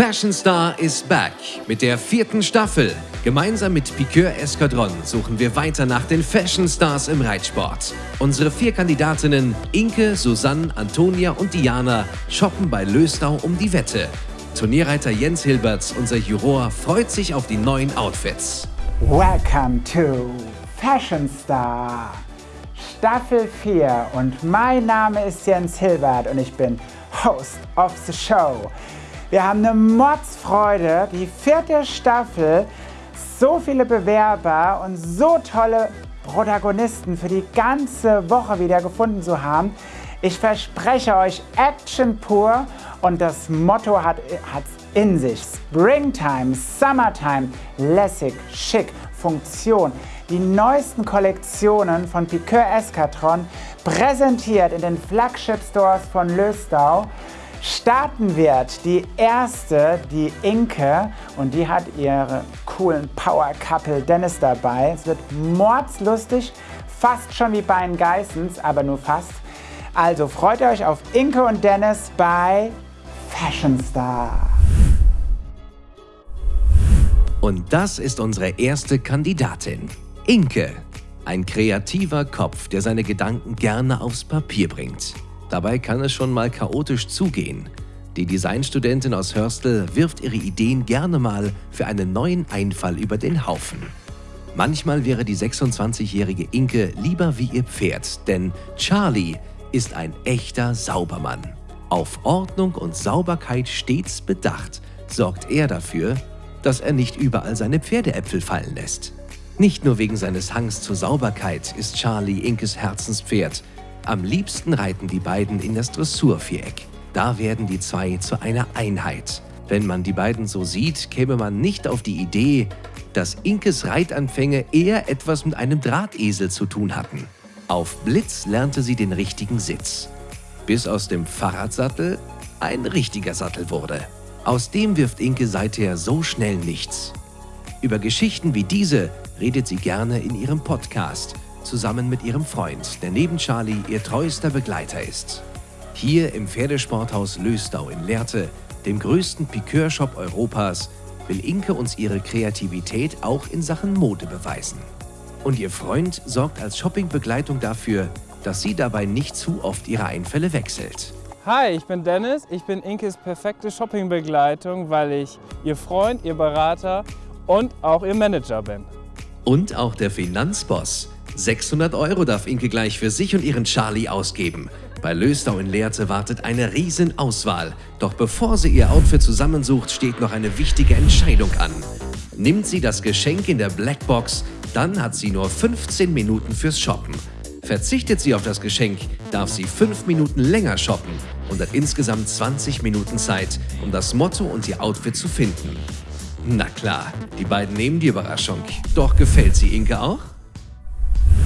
Fashion Star is back mit der vierten Staffel. Gemeinsam mit Piqueur Escadron suchen wir weiter nach den Fashion Stars im Reitsport. Unsere vier Kandidatinnen Inke, Susanne, Antonia und Diana shoppen bei Löstau um die Wette. Turnierreiter Jens Hilberts, unser Juror, freut sich auf die neuen Outfits. Welcome to Fashion Star Staffel 4 und mein Name ist Jens Hilbert und ich bin Host of the Show. Wir haben eine Mordsfreude, die vierte Staffel, so viele Bewerber und so tolle Protagonisten für die ganze Woche wieder gefunden zu haben. Ich verspreche euch Action pur und das Motto hat es in sich. Springtime, Summertime, lässig, schick, Funktion. Die neuesten Kollektionen von Piqueur Escatron präsentiert in den Flagship Stores von Löstau starten wird die erste, die Inke, und die hat ihre coolen Power Couple Dennis dabei. Es wird mordslustig, fast schon wie bei den Geissens, aber nur fast. Also freut euch auf Inke und Dennis bei Fashion Star. Und das ist unsere erste Kandidatin, Inke. Ein kreativer Kopf, der seine Gedanken gerne aufs Papier bringt. Dabei kann es schon mal chaotisch zugehen. Die Designstudentin aus Hörstel wirft ihre Ideen gerne mal für einen neuen Einfall über den Haufen. Manchmal wäre die 26-jährige Inke lieber wie ihr Pferd, denn Charlie ist ein echter Saubermann. Auf Ordnung und Sauberkeit stets bedacht, sorgt er dafür, dass er nicht überall seine Pferdeäpfel fallen lässt. Nicht nur wegen seines Hangs zur Sauberkeit ist Charlie Inkes Herzenspferd, am liebsten reiten die beiden in das Dressurviereck. Da werden die zwei zu einer Einheit. Wenn man die beiden so sieht, käme man nicht auf die Idee, dass Inkes Reitanfänge eher etwas mit einem Drahtesel zu tun hatten. Auf Blitz lernte sie den richtigen Sitz, bis aus dem Fahrradsattel ein richtiger Sattel wurde. Aus dem wirft Inke seither so schnell nichts. Über Geschichten wie diese redet sie gerne in ihrem Podcast – zusammen mit ihrem Freund, der neben Charlie ihr treuester Begleiter ist. Hier im Pferdesporthaus Löstau in Lehrte, dem größten Piqueur-Shop Europas, will Inke uns ihre Kreativität auch in Sachen Mode beweisen. Und ihr Freund sorgt als Shoppingbegleitung dafür, dass sie dabei nicht zu oft ihre Einfälle wechselt. Hi, ich bin Dennis. Ich bin Inkes perfekte Shoppingbegleitung, weil ich ihr Freund, ihr Berater und auch ihr Manager bin. Und auch der Finanzboss. 600 Euro darf Inke gleich für sich und ihren Charlie ausgeben. Bei Löstau in Lehrte wartet eine Riesenauswahl. Doch bevor sie ihr Outfit zusammensucht, steht noch eine wichtige Entscheidung an. Nimmt sie das Geschenk in der Blackbox, dann hat sie nur 15 Minuten fürs Shoppen. Verzichtet sie auf das Geschenk, darf sie 5 Minuten länger shoppen und hat insgesamt 20 Minuten Zeit, um das Motto und ihr Outfit zu finden. Na klar, die beiden nehmen die Überraschung. Doch gefällt sie Inke auch?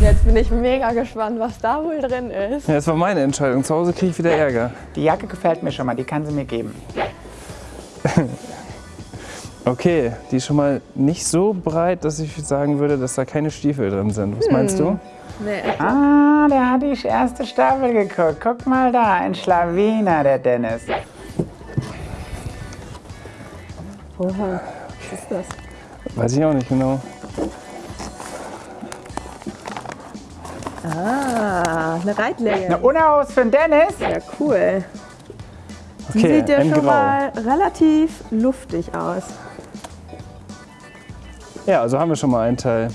Jetzt bin ich mega gespannt, was da wohl drin ist. Ja, das war meine Entscheidung. Zu Hause kriege ich wieder Ärger. Die Jacke gefällt mir schon mal, die kann sie mir geben. okay, die ist schon mal nicht so breit, dass ich sagen würde, dass da keine Stiefel drin sind. Was hm. meinst du? Nee. Ah, der hat die erste Staffel geguckt. Guck mal da, ein Schlawiner, der Dennis. Oha, was ist das? Weiß ich auch nicht genau. Ah, eine Reitlänge. Eine Unaus für den Dennis? Ja, cool. Die okay, sieht ja schon Grau. mal relativ luftig aus. Ja, also haben wir schon mal einen Teil.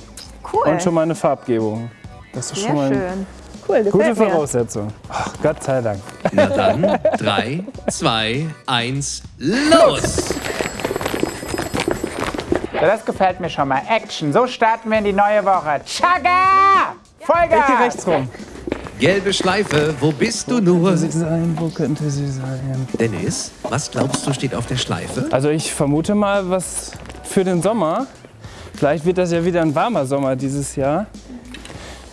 Cool. Und schon mal eine Farbgebung. Das ist Sehr schon mal schön. Cool, gute Voraussetzung. Ach, Gott sei Dank. Na dann, 3, 2, 1, los! Ja, das gefällt mir schon mal. Action. So starten wir in die neue Woche. Chaga! Vollgas! Ich gehe rechts rum. Gelbe Schleife, wo bist du nur? Wo könnte sie sein? Wo könnte sie sein? Dennis, was glaubst du steht auf der Schleife? Also ich vermute mal was für den Sommer. Vielleicht wird das ja wieder ein warmer Sommer dieses Jahr.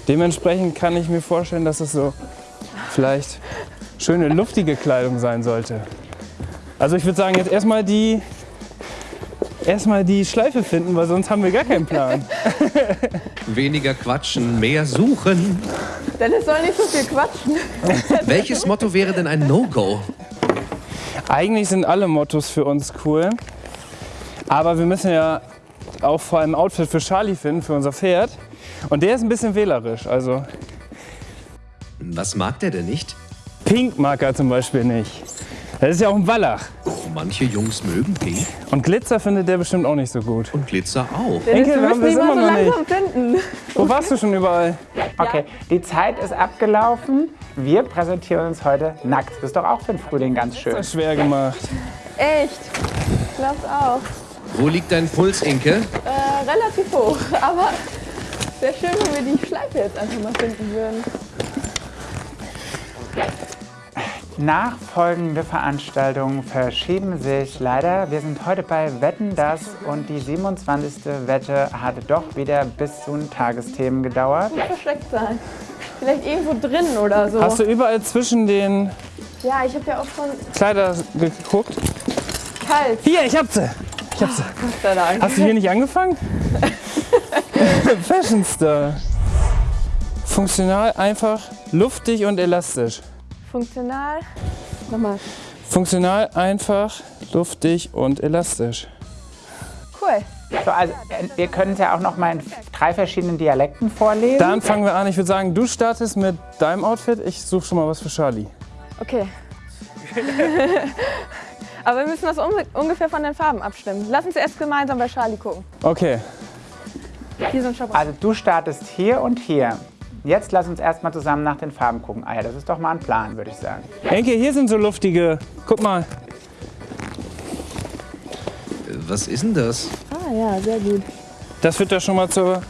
Dementsprechend kann ich mir vorstellen, dass es so vielleicht schöne luftige Kleidung sein sollte. Also ich würde sagen, jetzt erstmal die erstmal die Schleife finden, weil sonst haben wir gar keinen Plan. Weniger quatschen, mehr suchen. Dennis soll nicht so viel quatschen. Welches Motto wäre denn ein No-Go? Eigentlich sind alle Mottos für uns cool. Aber wir müssen ja auch vor allem ein Outfit für Charlie finden, für unser Pferd. Und der ist ein bisschen wählerisch. Also Was mag der denn nicht? Pink mag er zum Beispiel nicht. Das ist ja auch ein Wallach. Manche Jungs mögen Pink Und Glitzer findet der bestimmt auch nicht so gut. und Glitzer auch. Enkel, wir wir haben müssen das die mal immer so noch nicht. langsam finden. Wo warst du schon überall? Okay, die Zeit ist abgelaufen. Wir präsentieren uns heute nackt. Das ist doch auch für den Frühling ganz schön. Das ist schwer gemacht. Echt? Ich glaub's auch. Wo liegt dein Puls, Inke? Äh, relativ hoch, aber wäre schön, wenn wir die Schleife jetzt einfach mal finden würden. Nachfolgende Veranstaltungen verschieben sich leider. Wir sind heute bei Wetten das und die 27. Wette hat doch wieder bis zu den Tagesthemen gedauert. Versteckt sein. Vielleicht irgendwo drin oder so. Hast du überall zwischen den Ja, ich habe ja auch schon Kleider geguckt? kalt. Hier, ich hab sie. Ich hab sie. Dank. Hast du hier nicht angefangen? Fashion Star. Funktional, einfach, luftig und elastisch. Funktional. Nochmal. Funktional, einfach, luftig und elastisch. Cool. So, also, wir können es ja auch noch mal in drei verschiedenen Dialekten vorlesen. Dann fangen wir an. Ich würde sagen, du startest mit deinem Outfit. Ich suche schon mal was für Charlie. Okay. Aber wir müssen das unge- ungefähr von den Farben abstimmen. Lass uns erst gemeinsam bei Charlie gucken. Okay. Hier so ein Shop. Also du startest hier und hier. Jetzt lass uns erstmal zusammen nach den Farben gucken. Ah ja, das ist doch mal ein Plan, würde ich sagen. Enke, hier sind so luftige. Guck mal. Was ist denn das? Ah ja, sehr gut. Das wird doch schon mal zur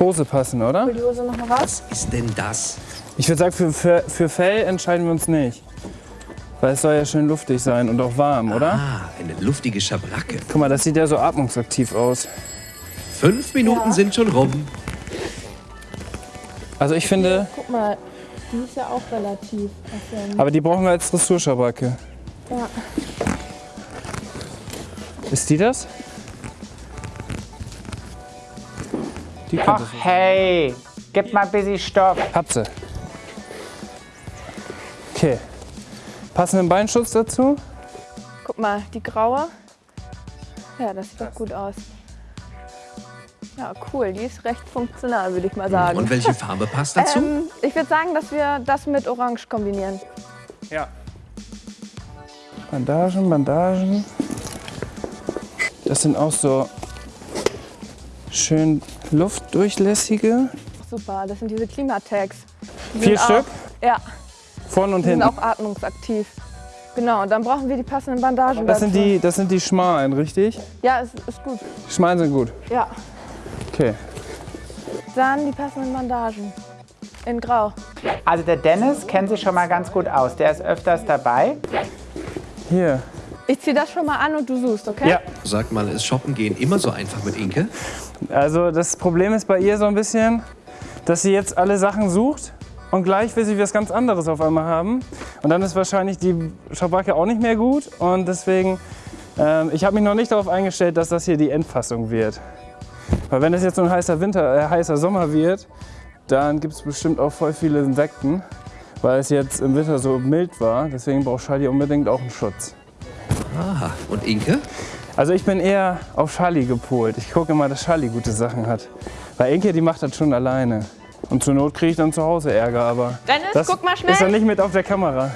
Hose passen, oder? Hol die Hose noch mal raus. Was ist denn das? Ich würde sagen, für, für, für Fell entscheiden wir uns nicht. Weil es soll ja schön luftig sein und auch warm, oder? Ah, eine luftige Schabracke. Guck mal, das sieht ja so atmungsaktiv aus. Fünf Minuten Ja. sind schon rum. Also ich finde, Guck mal, die ist ja auch relativ. aber die brauchen wir als Dressurschabracke. Ja. Ist die das? Die Ach es. hey, gib mal ein bisschen Stoff. Hab sie. Okay. Passenden Beinschutz dazu? Guck mal, die graue. Ja, das sieht doch gut aus. Ja, cool. Die ist recht funktional, würde ich mal sagen. Und welche Farbe passt dazu? Ähm, ich würde sagen, dass wir das mit Orange kombinieren. Ja. Bandagen, Bandagen. Das sind auch so schön luftdurchlässige. Super, das sind diese Klimatags. Die Vier sind Stück, Auch, ja, vorn und die sind hinten. auch atmungsaktiv. Genau, und dann brauchen wir die passenden Bandagen Das sind dazu. die, das sind die schmalen, richtig? Ja, ist, ist gut. Die schmalen sind gut. Ja. Okay. Dann die passenden Bandagen. In Grau. Also der Dennis kennt sich schon mal ganz gut aus. Der ist öfters dabei. Hier. Ich ziehe das schon mal an und du suchst, okay? Ja. Sag mal, ist Shoppen gehen immer so einfach mit Inke? Also das Problem ist bei ihr so ein bisschen, dass sie jetzt alle Sachen sucht und gleich will sie was ganz anderes auf einmal haben. Und dann ist wahrscheinlich die Schabracke auch nicht mehr gut. Und deswegen, ähm, ich habe mich noch nicht darauf eingestellt, dass das hier die Endfassung wird. Weil wenn es jetzt so ein heißer Winter, äh, heißer Sommer wird, dann gibt es bestimmt auch voll viele Insekten, weil es jetzt im Winter so mild war. Deswegen braucht Charlie unbedingt auch einen Schutz. Aha. Und Inke? Also ich bin eher auf Charlie gepolt. Ich gucke immer, dass Charlie gute Sachen hat. Weil Inke, die macht das schon alleine. Und zur Not kriege ich dann zu Hause Ärger, aber Dennis, das guck mal schnell. ist dann nicht mit auf der Kamera.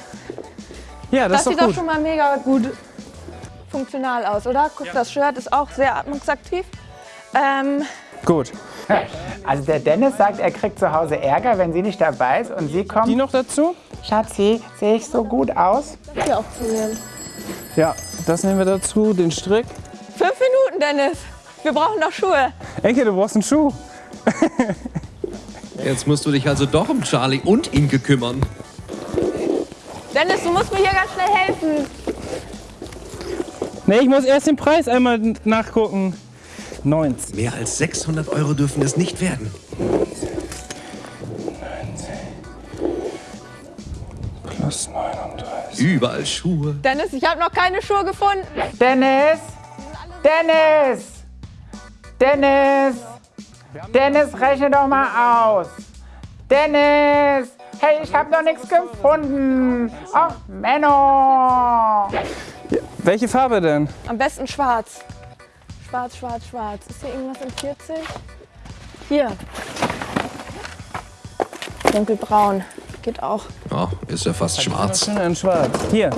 Ja, das, Das sieht ist doch doch gut. schon mal mega gut funktional aus, oder? Guck, das Shirt ist auch sehr atmungsaktiv. Ähm, Gut. Also der Dennis sagt, er kriegt zu Hause Ärger, wenn sie nicht dabei ist. Und sie Die kommt, noch dazu? Schatzi, sehe ich so gut aus? hier auch zu nehmen. Ja, das nehmen wir dazu, den Strick. Fünf Minuten, Dennis. Wir brauchen noch Schuhe. Enke, du brauchst einen Schuh. Jetzt musst du dich also doch um Charlie und Inke kümmern. Dennis, du musst mir hier ganz schnell helfen. Nee, ich muss erst den Preis einmal nachgucken. 90. Mehr als 600 Euro dürfen es nicht werden. Plus 39. Überall Schuhe. Dennis, ich habe noch keine Schuhe gefunden. Dennis! Dennis! Dennis! Dennis, rechne doch mal aus! Dennis! Hey, ich habe noch nichts gefunden. Ach, Menno. Welche Farbe denn? Am besten schwarz. Schwarz, schwarz, schwarz. Ist hier irgendwas in 40? Hier. Dunkelbraun. Geht auch. Oh, ist ja fast schwarz. Schön in schwarz. Hier.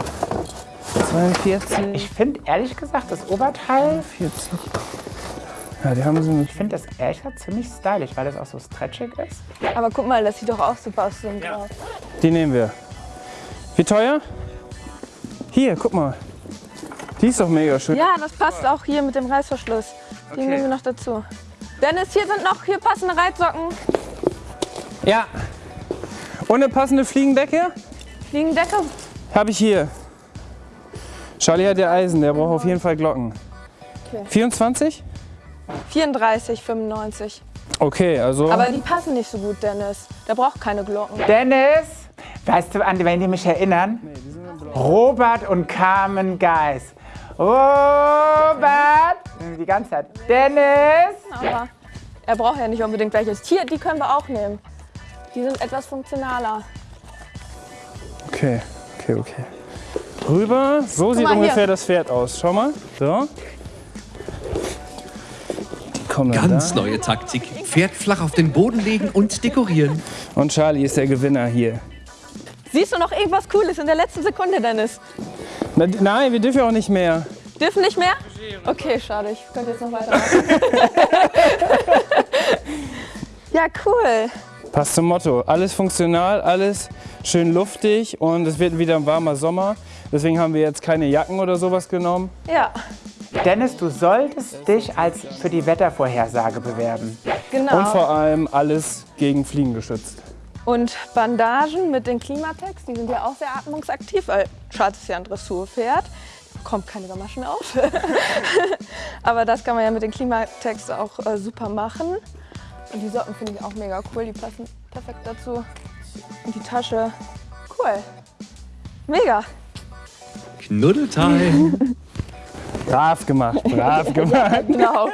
42, Ich finde ehrlich gesagt das Oberteil, 40. Ja, die haben so eine ich finde das ehrlich gesagt ziemlich stylisch, weil das auch so stretchig ist. Aber guck mal, das sieht doch auch super aus, so ein Grau. Die nehmen wir. Wie teuer? Hier, guck mal. Die ist doch mega schön. Ja, das passt auch hier mit dem Reißverschluss. Die nehmen wir noch dazu. Dennis, hier sind noch hier passende Reitsocken. Ja. Und eine passende Fliegendecke Fliegendecke. habe ich hier. Charlie hat ja Eisen, der braucht auf jeden Fall Glocken. Okay. 24? 34, 95. Okay, also. Aber die passen nicht so gut, Dennis. Der braucht keine Glocken. Dennis, weißt du, an wen die mich erinnern? Robert und Carmen Geis. Robert! Die ganze Zeit. Dennis! Aber er braucht ja nicht unbedingt welches. Hier, die können wir auch nehmen. Die sind etwas funktionaler. Okay, okay, okay. Rüber. So sieht mal hier. ungefähr das Pferd aus. Schau mal. So. Ganz da. neue Taktik. Pferd flach auf den Boden legen und dekorieren. Und Charlie ist der Gewinner hier. Siehst du noch irgendwas Cooles in der letzten Sekunde, Dennis? Na, nein, wir dürfen ja auch nicht mehr. Dürfen nicht mehr? Okay, schade. Ich könnte jetzt noch weitermachen. ja, cool. Passt zum Motto. Alles funktional, alles schön luftig und es wird wieder ein warmer Sommer. Deswegen haben wir jetzt keine Jacken oder sowas genommen. Ja, Dennis, du solltest dich als für die Wettervorhersage bewerben. genau. Und vor allem alles gegen Fliegen geschützt. Und Bandagen mit den Klimatex, die sind ja auch sehr atmungsaktiv, weil Schatz ist ja ein Dressurpferd. Kommt keine Gamaschen auf. Aber das kann man ja mit den Klimatex auch äh, super machen. Und die Socken finde ich auch mega cool, die passen perfekt dazu. Und die Tasche, cool. Mega. Knuddeltime. Brav gemacht, brav gemacht. Genau.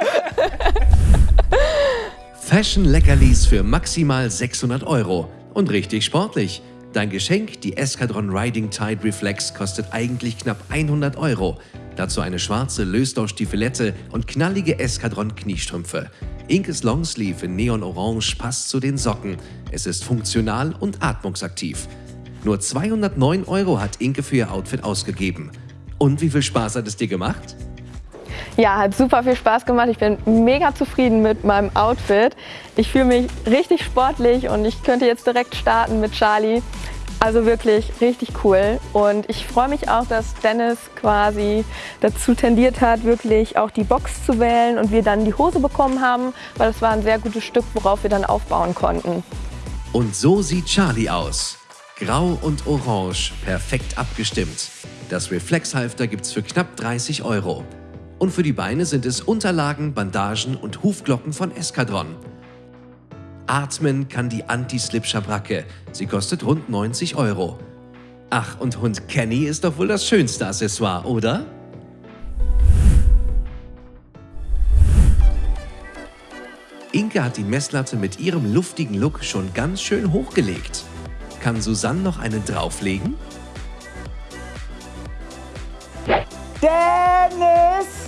Fashion Leckerlis für maximal 600 Euro. Und richtig sportlich. Dein Geschenk, die Eskadron Riding Tide Reflex, kostet eigentlich knapp 100 Euro. Dazu eine schwarze Lösdorf-Stiefelette und knallige Eskadron-Kniestrümpfe. Inkes Longsleeve in Neon-Orange passt zu den Socken. Es ist funktional und atmungsaktiv. Nur 209 Euro hat Inke für ihr Outfit ausgegeben. Und wie viel Spaß hat es dir gemacht? Ja, hat super viel Spaß gemacht. Ich bin mega zufrieden mit meinem Outfit. Ich fühle mich richtig sportlich und ich könnte jetzt direkt starten mit Charlie. Also wirklich richtig cool. Und ich freue mich auch, dass Dennis quasi dazu tendiert hat, wirklich auch die Box zu wählen und wir dann die Hose bekommen haben, weil das war ein sehr gutes Stück, worauf wir dann aufbauen konnten. Und so sieht Charlie aus. Grau und orange, perfekt abgestimmt. Das Reflexhalfter gibt's für knapp 30 Euro. Und für die Beine sind es Unterlagen, Bandagen und Hufglocken von Eskadron. Atmen kann die Anti-Slip-Schabracke. Sie kostet rund 90 Euro. Ach, und Hund Kenny ist doch wohl das schönste Accessoire, oder? Inke hat die Messlatte mit ihrem luftigen Look schon ganz schön hochgelegt. Kann Susanne noch eine drauflegen? Dennis!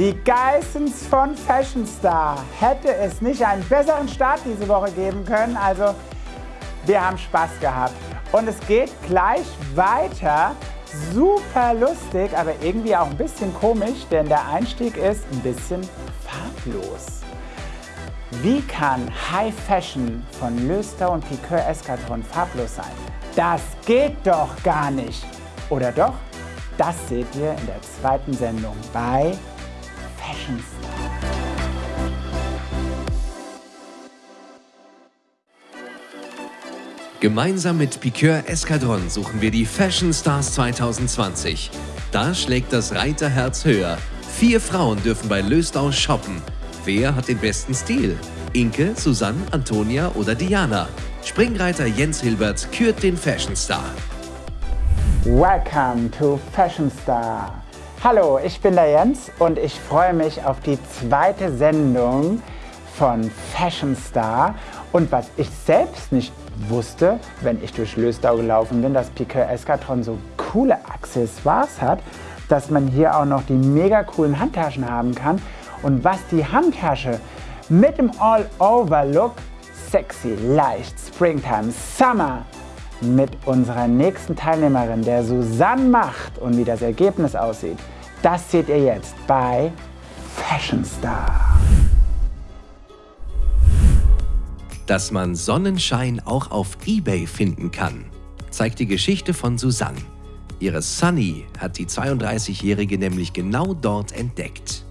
Die Geissens von Fashion Star. Hätte es nicht einen besseren Start diese Woche geben können. Also, wir haben Spaß gehabt. Und es geht gleich weiter. Super lustig, aber irgendwie auch ein bisschen komisch, denn der Einstieg ist ein bisschen farblos. Wie kann High Fashion von Löster und Piqueur Eskadron farblos sein? Das geht doch gar nicht. Oder doch? Das seht ihr in der zweiten Sendung bei Fashion Star. Gemeinsam mit Piqueur Eskadron suchen wir die Fashion Stars 2020. Da schlägt das Reiterherz höher. Vier Frauen dürfen bei Löstau shoppen. Wer hat den besten Stil? Inke, Susanne, Antonia oder Diana? Springreiter Jens Hilbert kürt den Fashion Star. Welcome to Fashion Star. Hallo, ich bin der Jens und ich freue mich auf die zweite Sendung von Fashion Star. Und was ich selbst nicht wusste, wenn ich durch Löstau gelaufen bin, dass Piquet Escatron so coole Accessoires hat, dass man hier auch noch die mega coolen Handtaschen haben kann. Und was die Handtasche mit dem All-Over-Look, sexy, leicht, Springtime, Summer, mit unserer nächsten Teilnehmerin, der Susanne macht und wie das Ergebnis aussieht, das seht ihr jetzt bei Fashion Star. Dass man Sonnenschein auch auf eBay finden kann, zeigt die Geschichte von Susanne. Ihre Sunny hat die 32-Jährige nämlich genau dort entdeckt.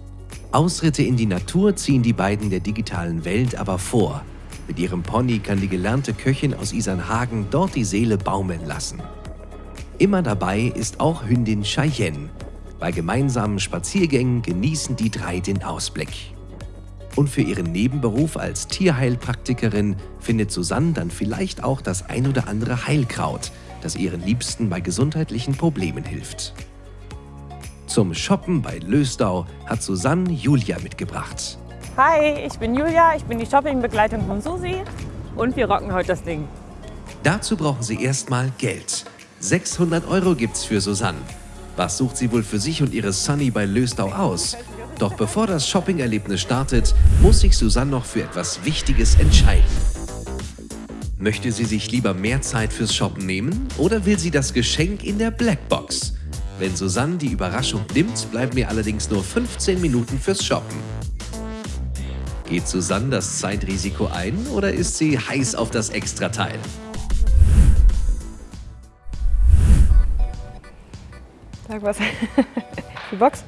Ausritte in die Natur ziehen die beiden der digitalen Welt aber vor. Mit ihrem Pony kann die gelernte Köchin aus Isernhagen dort die Seele baumeln lassen. Immer dabei ist auch Hündin Cheyenne. Bei gemeinsamen Spaziergängen genießen die drei den Ausblick. Und für ihren Nebenberuf als Tierheilpraktikerin findet Susanne dann vielleicht auch das ein oder andere Heilkraut, das ihren Liebsten bei gesundheitlichen Problemen hilft. Zum Shoppen bei Lösdau hat Susanne Julia mitgebracht. Hi, ich bin Julia, ich bin die Shoppingbegleitung von Susi und wir rocken heute das Ding. Dazu brauchen sie erstmal Geld. 600 Euro gibt's für Susanne. Was sucht sie wohl für sich und ihre Sunny bei Lösdau aus? Doch bevor das Shoppingerlebnis startet, muss sich Susanne noch für etwas Wichtiges entscheiden. Möchte sie sich lieber mehr Zeit fürs Shoppen nehmen oder will sie das Geschenk in der Blackbox? Wenn Susanne die Überraschung nimmt, bleiben mir allerdings nur 15 Minuten fürs Shoppen. Geht Susanne das Zeitrisiko ein oder ist sie heiß auf das Extrateil? Sag was. Die Box?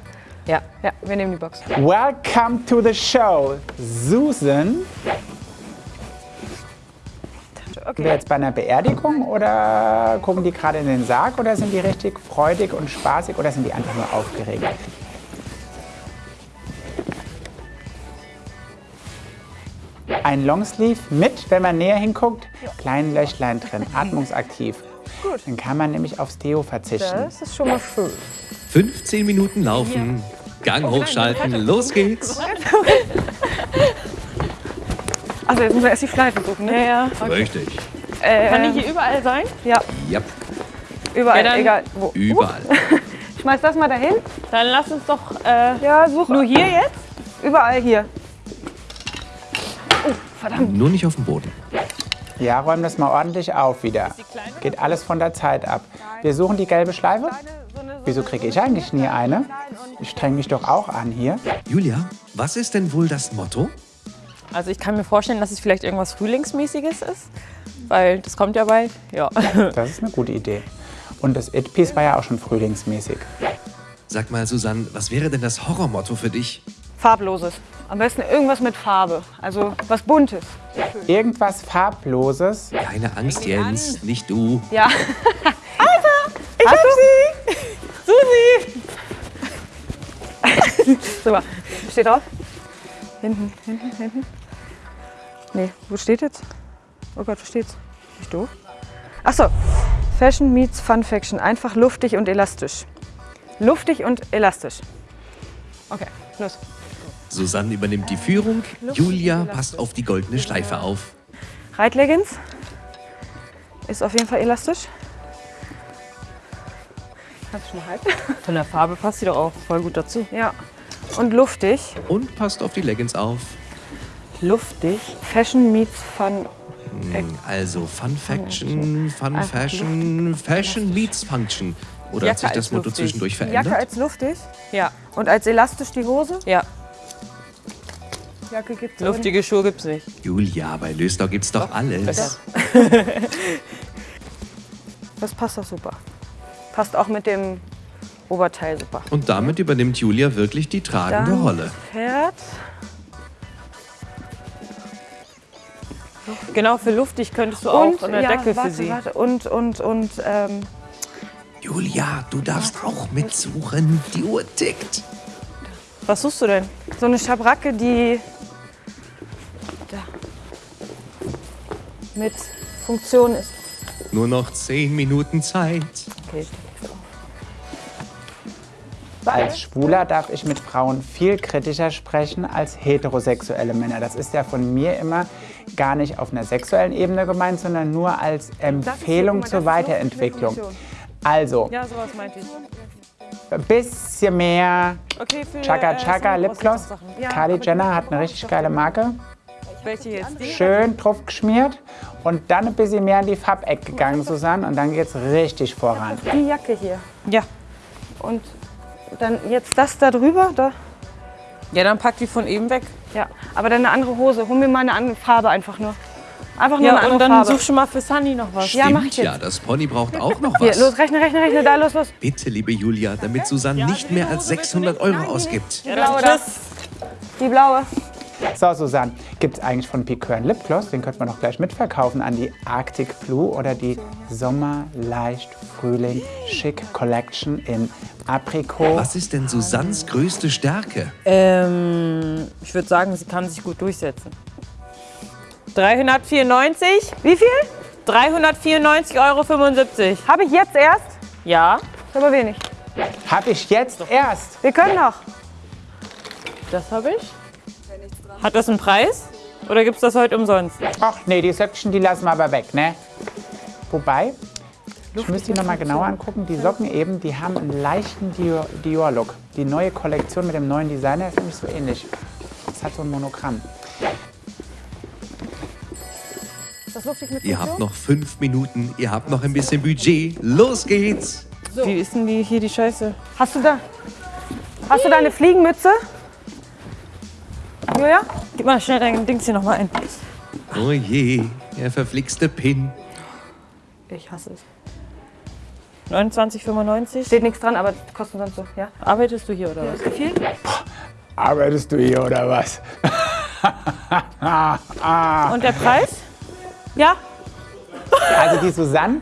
Ja, ja, wir nehmen die Box. Welcome to the show, Susan. Sind wir jetzt bei einer Beerdigung oder gucken die gerade in den Sarg oder sind die richtig freudig und spaßig oder sind die einfach nur aufgeregt? Ein Longsleeve mit, wenn man näher hinguckt, kleinen Löchlein drin, atmungsaktiv. Gut. Dann kann man nämlich aufs Deo verzichten. Das ist schon mal schön. 15 Minuten laufen, Gang hochschalten, los geht's. Also jetzt müssen wir erst die Schleife suchen, ne? Ja, ja. Richtig. Kann die hier überall sein? Ja, Yep, überall, Ja, egal wo. überall. Schmeiß das mal dahin. Dann lass uns doch äh, Ja, such. nur hier jetzt. Überall hier. Nur nicht auf dem Boden. Ja, räum das mal ordentlich auf wieder. Geht alles von der Zeit ab. Wir suchen die gelbe Schleife. Wieso kriege ich eigentlich nie eine? Ich streng mich doch auch an hier. Julia, was ist denn wohl das Motto? Also ich kann mir vorstellen, dass es vielleicht irgendwas Frühlingsmäßiges ist, weil das kommt ja bald. Ja. Das ist eine gute Idee. Und das It-Piece war ja auch schon frühlingsmäßig. Sag mal, Susanne, was wäre denn das Horrormotto für dich? Farbloses. Am besten irgendwas mit Farbe. Also was Buntes. Irgendwas Farbloses. Keine Angst, Jens, nicht du. Ja. Ich hab sie! Susi! Super. Steht drauf? Hinten, hinten, hinten. Nee, wo steht jetzt? Oh Gott, wo steht's? Nicht doof? Achso. Fashion meets Fun Faction. Einfach luftig und elastisch. Luftig und elastisch. Okay, los. Susanne übernimmt die Führung, Julia passt auf die goldene Schleife auf. Reitleggings. Ist auf jeden Fall elastisch. Kannst du schon mal halten? Von der Farbe passt sie doch auch voll gut dazu. Ja. Und luftig. Und passt auf die Leggings auf. Luftig. Fashion meets Fun. Hm, Also Fun Faction, Fun Fashion, Fashion meets Function. Oder hat Jacke sich das Motto luftig. zwischendurch Jacke verändert? als luftig. Ja, Und als elastisch die Hose. ja. Jacke gibt's Luftige Schuhe gibt's nicht. Julia, bei Lösdau gibt's doch alles. Das passt doch super. Passt auch mit dem Oberteil super. Und damit übernimmt Julia wirklich die tragende Dann Rolle. Pferd. Genau, für luftig könntest du auch eine ja, Decke warte, für sie. Warte, und, und, und, ähm, Julia, du darfst auch mitsuchen. Die Uhr tickt. Was suchst du denn? so eine Schabracke, die mit Funktion ist. Nur noch zehn Minuten Zeit. Okay. Als Schwuler darf ich mit Frauen viel kritischer sprechen als heterosexuelle Männer. Das ist ja von mir immer gar nicht auf einer sexuellen Ebene gemeint, sondern nur als Empfehlung zur Weiterentwicklung. Also, Ja, sowas meinte ich. ein bisschen mehr Okay, für Chaka äh, Chaka Sachen Lipgloss. Ja, Kylie Jenner hat eine richtig geile Marke. Welche jetzt? Die? Schön drauf geschmiert und dann ein bisschen mehr in die Farbecke gegangen, Susanne. Und dann geht's richtig voran. Die Jacke hier. Ja. Und dann jetzt das da drüber. Da. Ja, dann pack die von eben weg. Ja, aber dann eine andere Hose. Hol mir mal eine andere Farbe einfach nur. Einfach nur Ja, eine andere und dann Farbe. such schon mal für Sunny noch was. Ja, mach ich Stimmt jetzt. ja, das Pony braucht auch noch Hier, was. los, rechne, rechne, rechne, da, los, los. Bitte, liebe Julia, damit Susanne nicht mehr als 600 Euro ausgibt. Die blaue da. Die blaue. So, Susanne, gibt es eigentlich von Piqueur einen Lipgloss? Den könnte man doch gleich mitverkaufen an die Arctic Blue oder die Sommer leicht Frühling Chic Collection in Aprikot. Was ist denn Susannes größte Stärke? Ähm, ich würde sagen, sie kann sich gut durchsetzen. 394? Wie viel? 394,75 Euro. Habe ich jetzt erst? Ja, aber wenig. Hab ich jetzt erst. Wir können noch. das habe ich. Hat das einen Preis? Oder gibt es das heute umsonst? Ach nee, die Söckchen, die lassen wir aber weg, ne? Wobei, ich müsste die noch mal genauer angucken. Die Socken eben, die haben einen leichten Dior- Dior-Look. Die neue Kollektion mit dem neuen Designer ist nämlich so ähnlich. Das hat so ein Monogramm. Ihr habt noch fünf Minuten, ihr habt noch ein bisschen Budget. Los geht's! Wie ist denn die, hier die Scheiße? Hast du da? Hast du da eine Fliegenmütze? Julia? Gib mal schnell dein Dings hier nochmal ein. Oh je, der verflixte Pin. Ich hasse es. 29,95? Steht nichts dran, aber kosten sonst so. Ja. Arbeitest du hier oder was? Wie viel? Arbeitest du hier oder was? Und der Preis? Ja? Also die Susanne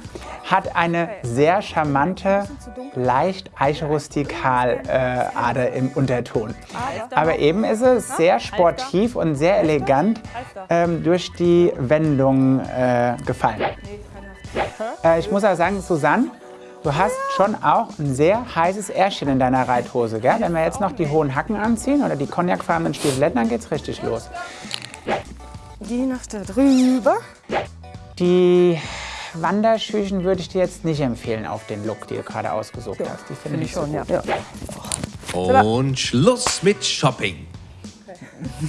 hat eine sehr charmante, leicht eichrustikal äh, Ader im Unterton. Aber eben ist es sehr sportiv und sehr elegant ähm, durch die Wendung äh, gefallen. Äh, ich muss auch sagen, Susanne, du hast schon auch ein sehr heißes Ärschchen in deiner Reithose. Gell? Wenn wir jetzt noch die hohen Hacken anziehen oder die cognacfarbenen Stiefeletten, dann geht's richtig los. Die nach da drüber. Die Wanderschüchen würde ich dir jetzt nicht empfehlen auf den Look, den du gerade ausgesucht hast. Die finde ich schon, ja. Und Schluss mit Shopping.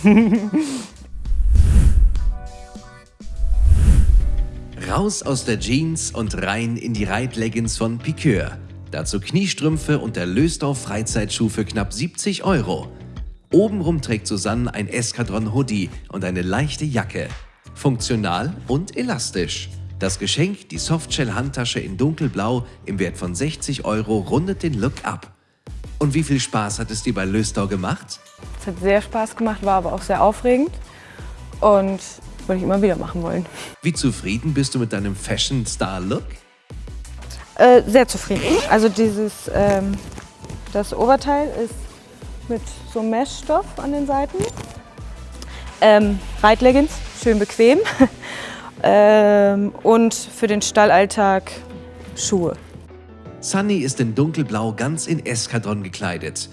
Raus aus der Jeans und rein in die Reitleggings von Piqueur. Dazu Kniestrümpfe und der Lösdorf Freizeitschuh für knapp 70 Euro. Obenrum trägt Susanne ein Eskadron Hoodie und eine leichte Jacke. Funktional und elastisch. Das Geschenk, die Softshell-Handtasche in dunkelblau im Wert von 60 Euro, rundet den Look ab. Und wie viel Spaß hat es dir bei Löstau gemacht? Es hat sehr Spaß gemacht, war aber auch sehr aufregend. Und würde ich immer wieder machen wollen. Wie zufrieden bist du mit deinem Fashion-Star-Look? Äh, sehr zufrieden. Also dieses, ähm, das Oberteil ist mit so Meshstoff an den Seiten. Ähm, Reitleggings, schön bequem. ähm, und für den Stallalltag Schuhe. Sunny ist in dunkelblau ganz in Eskadron gekleidet.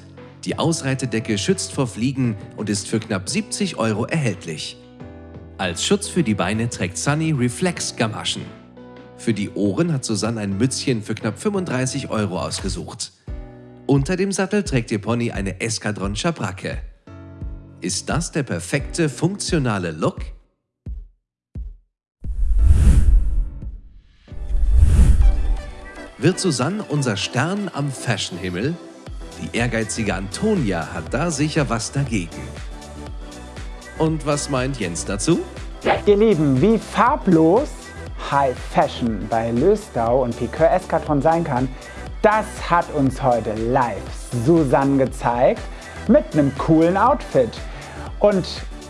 Die Ausreitedecke schützt vor Fliegen und ist für knapp 70 Euro erhältlich. Als Schutz für die Beine trägt Sunny Reflex-Gamaschen. Für die Ohren hat Susanne ein Mützchen für knapp 35 Euro ausgesucht. Unter dem Sattel trägt ihr Pony eine Eskadron Schabracke. Ist das der perfekte, funktionale Look? Wird Susanne unser Stern am Fashionhimmel? Die ehrgeizige Antonia hat da sicher was dagegen. Und was meint Jens dazu? Ihr Lieben, wie farblos High Fashion bei Löstau und Piqueur Eskadron sein kann, das hat uns heute live Susanne gezeigt mit einem coolen Outfit. Und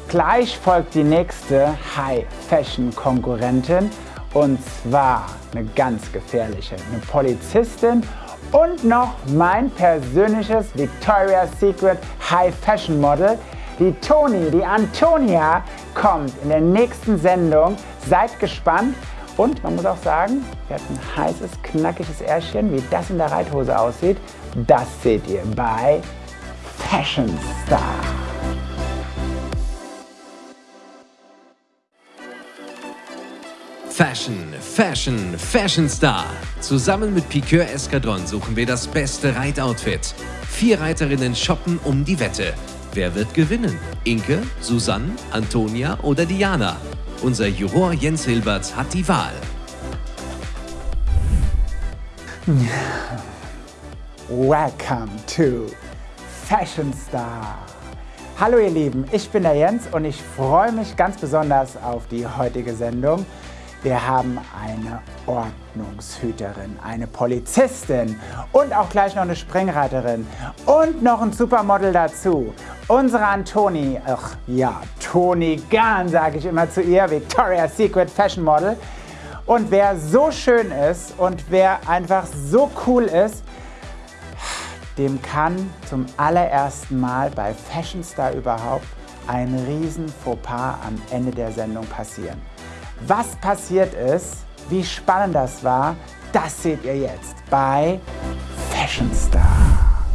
gleich folgt die nächste High Fashion Konkurrentin und zwar eine ganz gefährliche, eine Polizistin und noch mein persönliches Victoria's Secret High Fashion Model. Die Toni, die Antonia kommt in der nächsten Sendung. Seid gespannt. Und man muss auch sagen, wir hatten ein heißes, knackiges Ärschchen. Wie das in der Reithose aussieht, das seht ihr bei Fashion Star. Fashion, Fashion, Fashion Star. Zusammen mit Piqueur Eskadron suchen wir das beste Reitoutfit. Vier Reiterinnen shoppen um die Wette. Wer wird gewinnen? Inke, Susanne, Antonia oder Diana? Unser Juror Jens Hilbert hat die Wahl. Welcome to Fashion Star. Hallo ihr Lieben, ich bin der Jens und ich freue mich ganz besonders auf die heutige Sendung. Wir haben eine Ordnungshüterin, eine Polizistin und auch gleich noch eine Springreiterin und noch ein Supermodel dazu. Unsere Antoni, ach ja, Toni Gahn sage ich immer zu ihr, Victoria's Secret Fashion Model. Und wer so schön ist und wer einfach so cool ist, dem kann zum allerersten Mal bei Fashion Star überhaupt ein riesen Fauxpas am Ende der Sendung passieren. Was passiert ist, wie spannend das war, das seht ihr jetzt bei Fashion Star.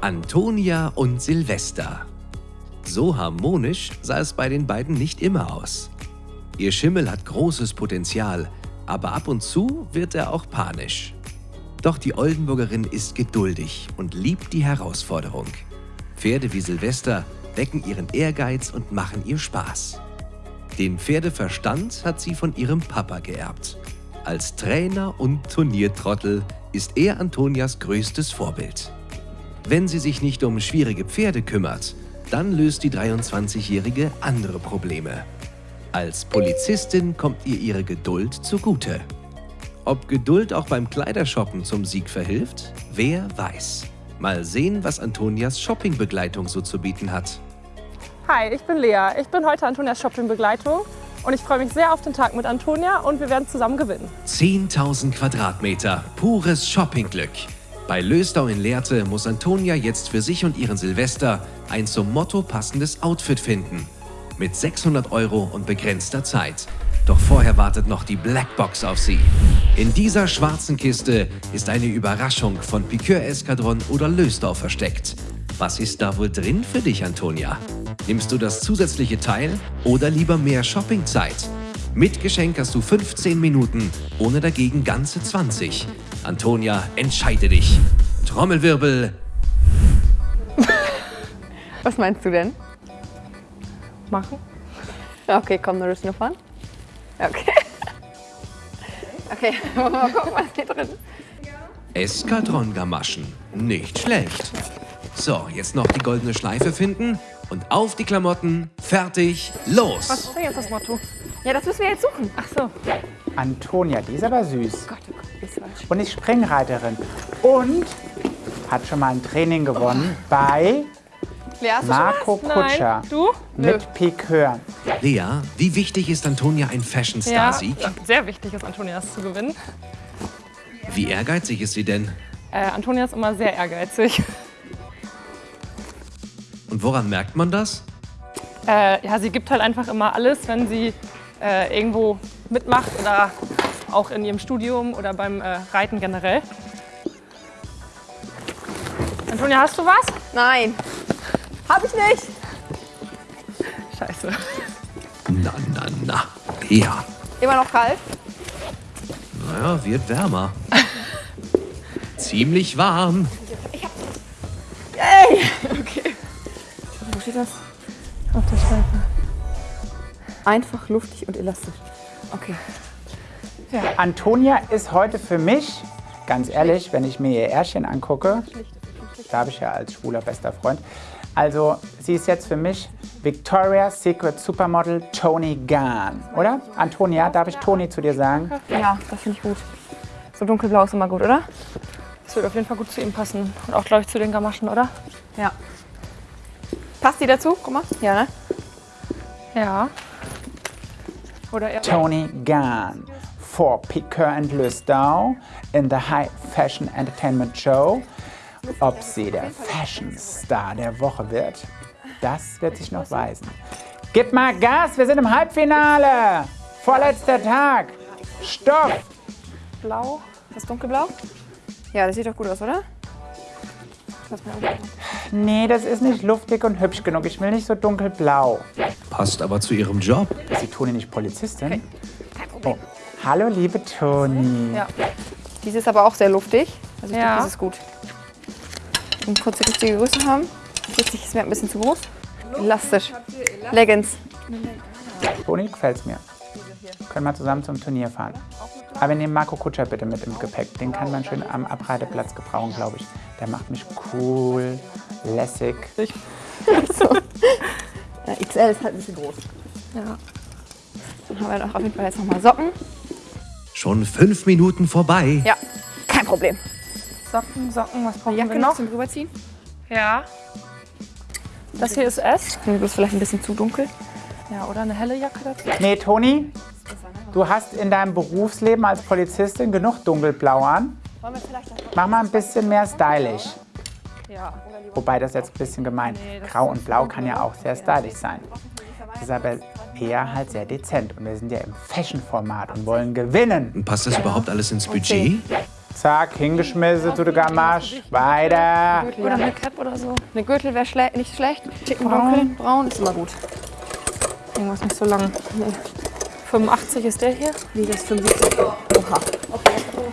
Antonia und Silvester. So harmonisch sah es bei den beiden nicht immer aus. Ihr Schimmel hat großes Potenzial, aber ab und zu wird er auch panisch. Doch die Oldenburgerin ist geduldig und liebt die Herausforderung. Pferde wie Silvester wecken ihren Ehrgeiz und machen ihr Spaß. Den Pferdeverstand hat sie von ihrem Papa geerbt. Als Trainer und Turniertrottel ist er Antonias größtes Vorbild. Wenn sie sich nicht um schwierige Pferde kümmert, dann löst die 23-Jährige andere Probleme. Als Polizistin kommt ihr ihre Geduld zugute. Ob Geduld auch beim Kleidershoppen zum Sieg verhilft? Wer weiß. Mal sehen, was Antonias Shoppingbegleitung so zu bieten hat. Hi, ich bin Lea. Ich bin heute Antonias Shoppingbegleitung und ich freue mich sehr auf den Tag mit Antonia und wir werden zusammen gewinnen. 10.000 Quadratmeter, pures Shoppingglück. Bei Lösdau in Lehrte muss Antonia jetzt für sich und ihren Silvester ein zum Motto passendes Outfit finden. Mit 600 Euro und begrenzter Zeit. Doch vorher wartet noch die Blackbox auf sie. In dieser schwarzen Kiste ist eine Überraschung von Piqueur Eskadron oder Lösdau versteckt. Was ist da wohl drin für dich, Antonia? Nimmst du das zusätzliche Teil oder lieber mehr Shoppingzeit? Mit Geschenk hast du 15 Minuten, ohne dagegen ganze 20. Antonia, entscheide dich. Trommelwirbel. Was meinst du denn? Machen? Okay, komm, nur das nur fahren. Okay. Okay, mal gucken, was hier drin ist. Eskadron-Gamaschen. Nicht schlecht. So, jetzt noch die goldene Schleife finden und auf die Klamotten. Fertig, los! Was ist denn jetzt das Motto? Ja, das müssen wir jetzt suchen. Ach so. Antonia, die ist aber süß Gott, oh Gott, die ist falsch. und ist Springreiterin und hat schon mal ein Training gewonnen bei Lea, hast du schon Marco Kutscher Nein. Du? mit Piqueur. Lea, wie wichtig ist Antonia ein Fashion-Star-Sieg? Sehr wichtig ist, Antonias zu gewinnen. Wie ehrgeizig ist sie denn? Äh, Antonia ist immer sehr ehrgeizig. Und woran merkt man das? Äh, ja, sie gibt halt einfach immer alles, wenn sie äh, irgendwo mitmacht oder auch in ihrem Studium oder beim äh, Reiten generell. Antonia, hast du was? Nein. Hab ich nicht. Scheiße. Na, na, na. Lea. Immer noch kalt? Naja, wird wärmer. Ziemlich warm. Das? Auf der Schleife. Einfach, luftig und elastisch. Okay. Antonia ist heute für mich, ganz ehrlich, wenn ich mir ihr Ärschchen angucke, da habe ich ja als schwuler bester Freund, also sie ist jetzt für mich Victoria's Secret Supermodel Tony Gahn, oder? Antonia, darf ich Toni zu dir sagen? Ja, das finde ich gut. So dunkelblau ist immer gut, oder? Das wird auf jeden Fall gut zu ihm passen. Und auch, glaube ich, zu den Gamaschen, oder? Ja. Passt die dazu? Guck mal. Ja, ne? Ja. Oder eher. Tony Gahn for Piqueur and Lustau in the High Fashion Entertainment Show. Ob sie der Fashion Star der Woche wird, das wird sich noch weisen. Gib mal Gas, wir sind im Halbfinale. Vorletzter Tag. Stopp. Blau. Das dunkelblau? Ja, das sieht doch gut aus, oder? Du mir Nee, das ist nicht luftig und hübsch genug. Ich will nicht so dunkelblau. Passt aber zu ihrem Job. Ist die Toni nicht Polizistin? Oh. Hallo, liebe Toni. Ja. Diese ist aber auch sehr luftig. Also ich Ja. denke, das ist gut. Und kurz die richtige Größe haben. 40 ist mir ein bisschen zu groß. Elastisch. Leggings. Toni, gefällt's mir. Können wir zusammen zum Turnier fahren. Aber wir nehmen Marco Kutscher bitte mit im Gepäck. Den kann man schön am Abreiteplatz gebrauchen, glaube ich. Der macht mich cool, lässig. Ja, XL ist halt ein bisschen groß. Ja. Dann haben wir doch auf jeden Fall jetzt nochmal Socken. Schon fünf Minuten vorbei. Ja, kein Problem. Socken, Socken, was brauchen Jacke wir noch zum Rüberziehen. Ja. Das hier ist S. Du bist vielleicht ein bisschen zu dunkel. Ja, oder eine helle Jacke dazu. Nee, Toni, du hast in deinem Berufsleben als Polizistin genug dunkelblau an. Mach mal ein bisschen mehr stylisch. Ja. Wobei das jetzt ein bisschen gemein. Grau und Blau kann ja auch sehr stylisch sein. Ist aber eher halt sehr dezent. Und wir sind ja im Fashion-Format und wollen gewinnen. Passt das überhaupt alles ins Budget? Zack, hingeschmissen, du Gamasch. Weiter. Oder eine Cap oder so. Eine Gürtel wäre schle nicht schlecht. Ticken dunkel. Braun ist immer gut. Irgendwas nicht so lang. 85 ist der hier. Wie das 75. Oha.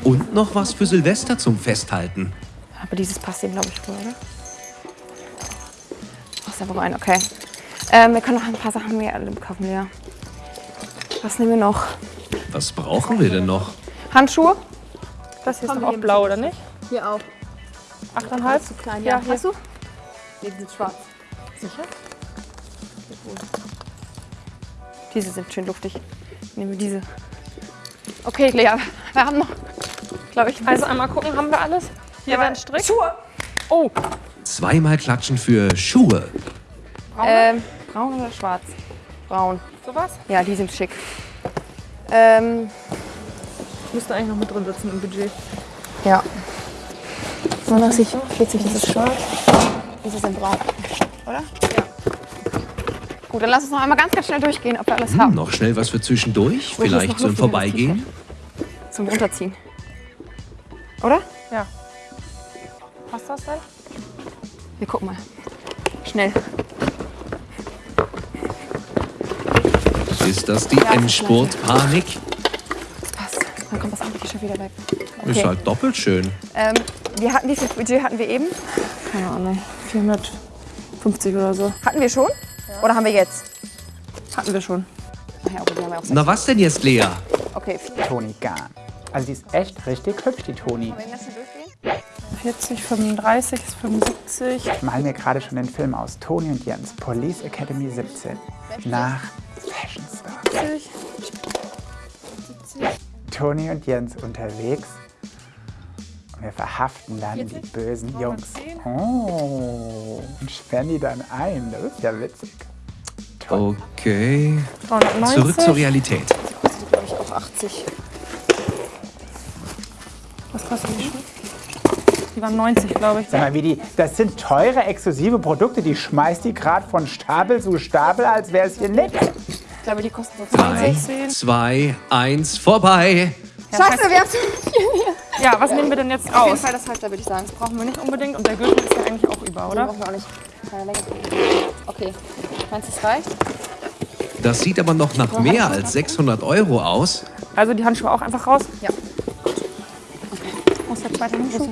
Und noch was für Silvester zum Festhalten. Aber dieses passt ihm, glaube ich, wohl, oder? Ach, ist aber rein, okay. Ähm, wir können noch ein paar Sachen mehr kaufen, ja. Was nehmen wir noch? Was brauchen wir denn noch? Handschuhe? Das hier ist doch auch blau, oder nicht? Hier auch. 8,5? Zu klein, Ja, ja. hier. Hast du? Nee, die sind schwarz. Sicher? Diese sind schön luftig. Nehmen wir diese. Okay, Lea, wir haben noch, glaube ich, Also einmal gucken, haben wir alles? Hier wäre ein Strick. Schuhe. Oh, Zweimal klatschen für Schuhe. ähm, braun oder schwarz? Braun. sowas? Ja, die sind schick. Ähm, Müsste eigentlich noch mit drin sitzen im Budget. ja. 39, 40, das ist schwarz. Das ist in braun. Oder? Ja. Gut, dann lass uns noch einmal ganz, ganz schnell durchgehen, ob wir alles Hm, haben. noch schnell was für zwischendurch, ist vielleicht zum Vorbeigehen. Zum Runterziehen. Oder? Ja. Passt das denn? Wir gucken mal. Schnell. Ist das die Endspurt-Panik? Das passt. Dann kommt das andere T-Shirt wieder weg. Ist halt doppelt schön. Ähm, wir hatten, wie viel Budget hatten wir eben? Keine Ahnung. 450 oder so. Hatten wir schon? Oder haben wir jetzt? Hatten wir schon. Ja, okay, wir auch Na was denn jetzt, Lea? Okay. Toni Garn. Also die ist echt richtig hübsch, die Toni. 40, 35 ist 75. Ich mal mir gerade schon den Film aus. Toni und Jens, Police Academy 17. Nach Fashion Star. Toni und Jens unterwegs. Und wir verhaften dann die bösen Jungs. Oh, und sperren die dann ein. Das ist ja witzig. Okay. 390. Zurück zur Realität. glaube ich auch 80. Was kostet die Schuhe? Die waren 90, glaube ich. Sag mal, wie die, das sind teure, exklusive Produkte. Die schmeißt die gerade von Stapel zu Stapel, als wäre es hier nichts. Ich glaube, die kosten so Drei, 10. zwei, eins, vorbei. Scheiße, wir haben zu Ja, was nehmen wir denn jetzt Auf jeden aus? Fall das Halfter, würde ich sagen. Das brauchen wir nicht unbedingt und der Gürtel ist ja eigentlich auch über, Den oder? brauchen wir auch nicht. Keine Länge. Okay. Meinst du, es reicht? Das sieht aber noch nach mehr als 600 Euro aus. Also die Handschuhe auch einfach raus? Ja. Muss der zweite Handschuh?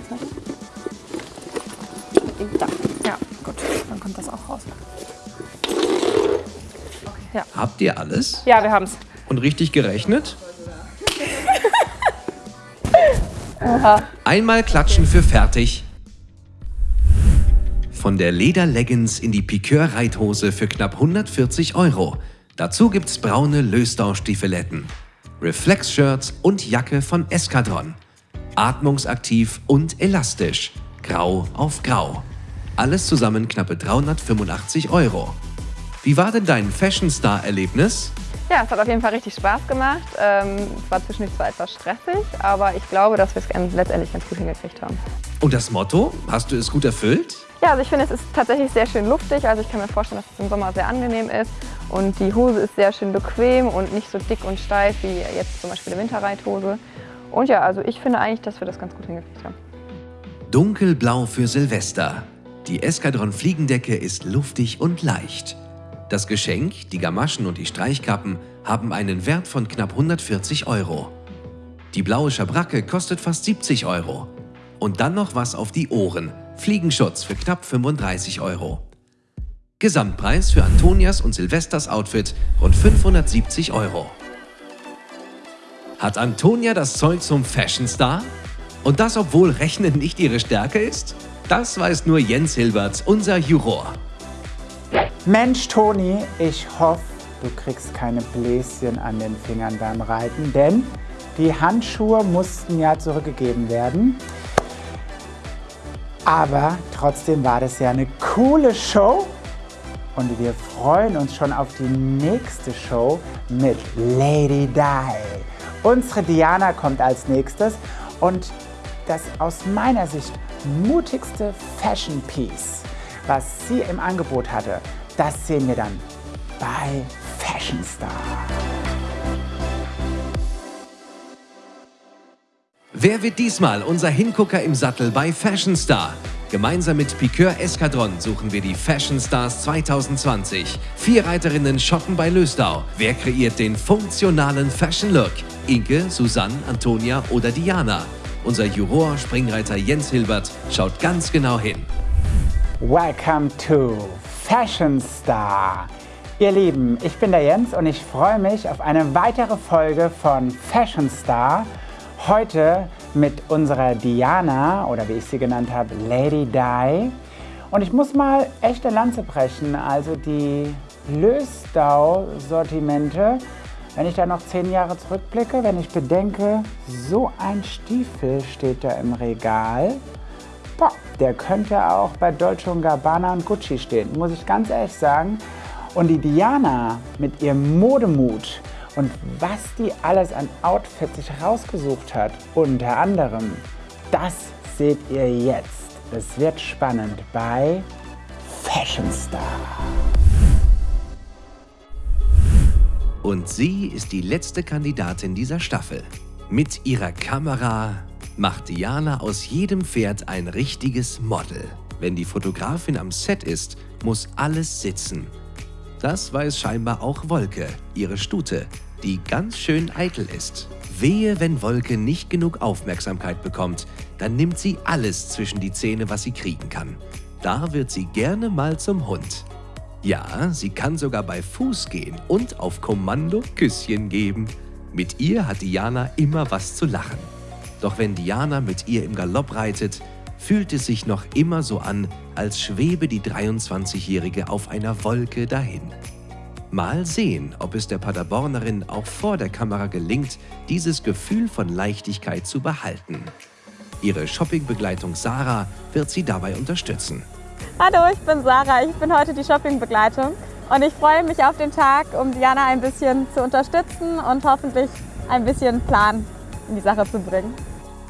Da. Ja, gut. Dann kommt das auch raus. Habt ihr alles? Ja, wir haben's. Und richtig gerechnet? Einmal klatschen für fertig. Von der Lederleggings in die Piqueur-Reithose für knapp 140 Euro. Dazu gibt's braune Löstau-Stiefeletten, Reflex-Shirts und Jacke von Eskadron. Atmungsaktiv und elastisch. Grau auf Grau. Alles zusammen knappe 385 Euro. Wie war denn dein Fashion Star-Erlebnis? Ja, es hat auf jeden Fall richtig Spaß gemacht. Ähm, es war zwischendurch zwar etwas stressig, aber ich glaube, dass wir es letztendlich ganz gut hingekriegt haben. Und das Motto? Hast du es gut erfüllt? Ja, also ich finde, es ist tatsächlich sehr schön luftig. Also ich kann mir vorstellen, dass es im Sommer sehr angenehm ist. Und die Hose ist sehr schön bequem und nicht so dick und steif wie jetzt zum Beispiel die Winterreithose. Und ja, also ich finde eigentlich, dass wir das ganz gut hingekriegt haben. Dunkelblau für Silvester. Die Eskadron Fliegendecke ist luftig und leicht. Das Geschenk, die Gamaschen und die Streichkappen haben einen Wert von knapp 140 Euro. Die blaue Schabracke kostet fast 70 Euro. Und dann noch was auf die Ohren. Fliegenschutz für knapp 35 Euro. Gesamtpreis für Antonias und Silvesters Outfit rund 570 Euro. Hat Antonia das Zeug zum Fashion Star? Und das, obwohl Rechnen nicht ihre Stärke ist? Das weiß nur Jens Hilbert, unser Juror. Mensch, Toni, ich hoffe, du kriegst keine Bläschen an den Fingern beim Reiten, denn die Handschuhe mussten ja zurückgegeben werden. Aber trotzdem war das ja eine coole Show und wir freuen uns schon auf die nächste Show mit Lady Di. Unsere Diana kommt als nächstes und das aus meiner Sicht mutigste Fashion Piece, was sie im Angebot hatte, das sehen wir dann bei Fashion Star. Wer wird diesmal unser Hingucker im Sattel bei Fashion Star? Gemeinsam mit Piqueur Eskadron suchen wir die Fashion Stars 2020. Vier Reiterinnen shoppen bei Lösdau. Wer kreiert den funktionalen Fashion Look? Inke, Susanne, Antonia oder Diana? Unser Juror, Springreiter Jens Hilbert, schaut ganz genau hin. Welcome to Fashion Star. Ihr Lieben, ich bin der Jens und ich freue mich auf eine weitere Folge von Fashion Star. Heute mit unserer Diana oder wie ich sie genannt habe, Lady Di. Und ich muss mal echte Lanze brechen, also die Lösdau-Sortimente, wenn ich da noch zehn Jahre zurückblicke, wenn ich bedenke, so ein Stiefel steht da im Regal, boah, der könnte auch bei Dolce Gabbana und Gucci stehen, muss ich ganz ehrlich sagen. Und die Diana mit ihrem Modemut und was die alles an Outfits sich rausgesucht hat, unter anderem, das seht ihr jetzt. Es wird spannend bei Fashion Star. Und sie ist die letzte Kandidatin dieser Staffel. Mit ihrer Kamera macht Diana aus jedem Pferd ein richtiges Model. Wenn die Fotografin am Set ist, muss alles sitzen. Das weiß scheinbar auch Wolke, ihre Stute, die ganz schön eitel ist. Wehe, wenn Wolke nicht genug Aufmerksamkeit bekommt, dann nimmt sie alles zwischen die Zähne, was sie kriegen kann. Da wird sie gerne mal zum Hund. Ja, sie kann sogar bei Fuß gehen und auf Kommando Küsschen geben. Mit ihr hat Diana immer was zu lachen. Doch wenn Diana mit ihr im Galopp reitet, fühlt es sich noch immer so an, als schwebe die 23-Jährige auf einer Wolke dahin. Mal sehen, ob es der Paderbornerin auch vor der Kamera gelingt, dieses Gefühl von Leichtigkeit zu behalten. Ihre Shoppingbegleitung Sarah wird sie dabei unterstützen. Hallo, ich bin Sarah. Ich bin heute die Shoppingbegleitung und ich freue mich auf den Tag, um Diana ein bisschen zu unterstützen und hoffentlich ein bisschen Plan in die Sache zu bringen.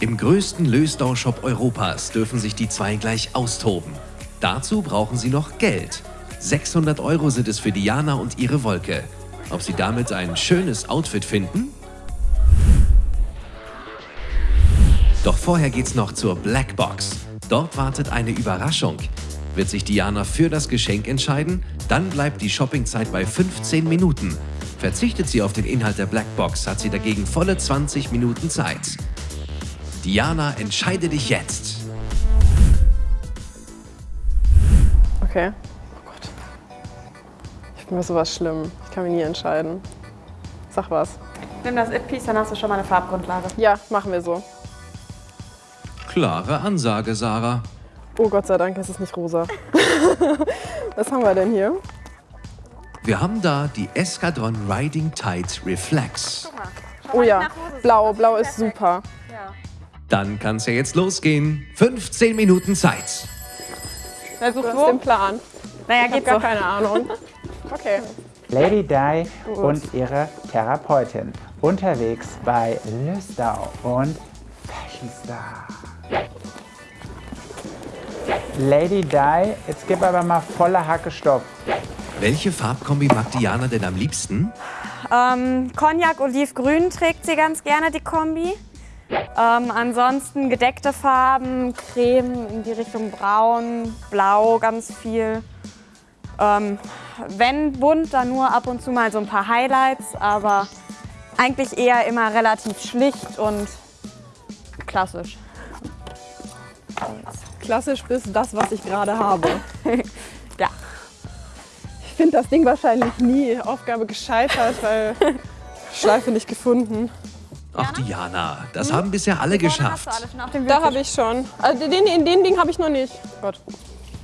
Im größten Lösdau-Shop Europas dürfen sich die zwei gleich austoben. Dazu brauchen sie noch Geld. 600 Euro sind es für Diana und ihre Wolke. Ob sie damit ein schönes Outfit finden? Doch vorher geht's noch zur Blackbox. Dort wartet eine Überraschung. Wird sich Diana für das Geschenk entscheiden, dann bleibt die Shoppingzeit bei 15 Minuten. Verzichtet sie auf den Inhalt der Blackbox, hat sie dagegen volle 20 Minuten Zeit. Diana, entscheide dich jetzt. Okay. Oh Gott. Ich bin mir sowas schlimm. Ich kann mich nie entscheiden. Sag was. Nimm das It-Piece, dann hast du schon mal eine Farbgrundlage. Ja, machen wir so. Klare Ansage, Sarah. Oh Gott sei Dank ist es nicht rosa. Was haben wir denn hier? Wir haben da die Eskadron Riding Tide Reflex. Oh ja, blau. Blau ist super. Dann kann's ja jetzt losgehen. 15 Minuten Zeit. Wer sucht wo? den Plan? Naja, Ich hab geht gar so. keine Ahnung. Okay. Lady Di und ihre Therapeutin unterwegs bei Lösdau und Fashion Star. Lady Di, jetzt gib aber mal volle Hacke Stopp. Welche Farbkombi mag Diana denn am liebsten? Ähm, Cognac Olivgrün trägt sie ganz gerne, die Kombi. Ähm, ansonsten gedeckte Farben, Creme in die Richtung Braun, Blau ganz viel. Ähm, wenn bunt, dann nur ab und zu mal so ein paar Highlights, aber eigentlich eher immer relativ schlicht und klassisch. Klassisch bis das, was ich gerade habe. Ja. Ich finde das Ding wahrscheinlich nie. Aufgabe gescheitert, weil Schleife nicht gefunden. Ach, Diana, das haben bisher alle geschafft. Da habe ich schon. Also den, den, den Ding habe ich noch nicht. Gott.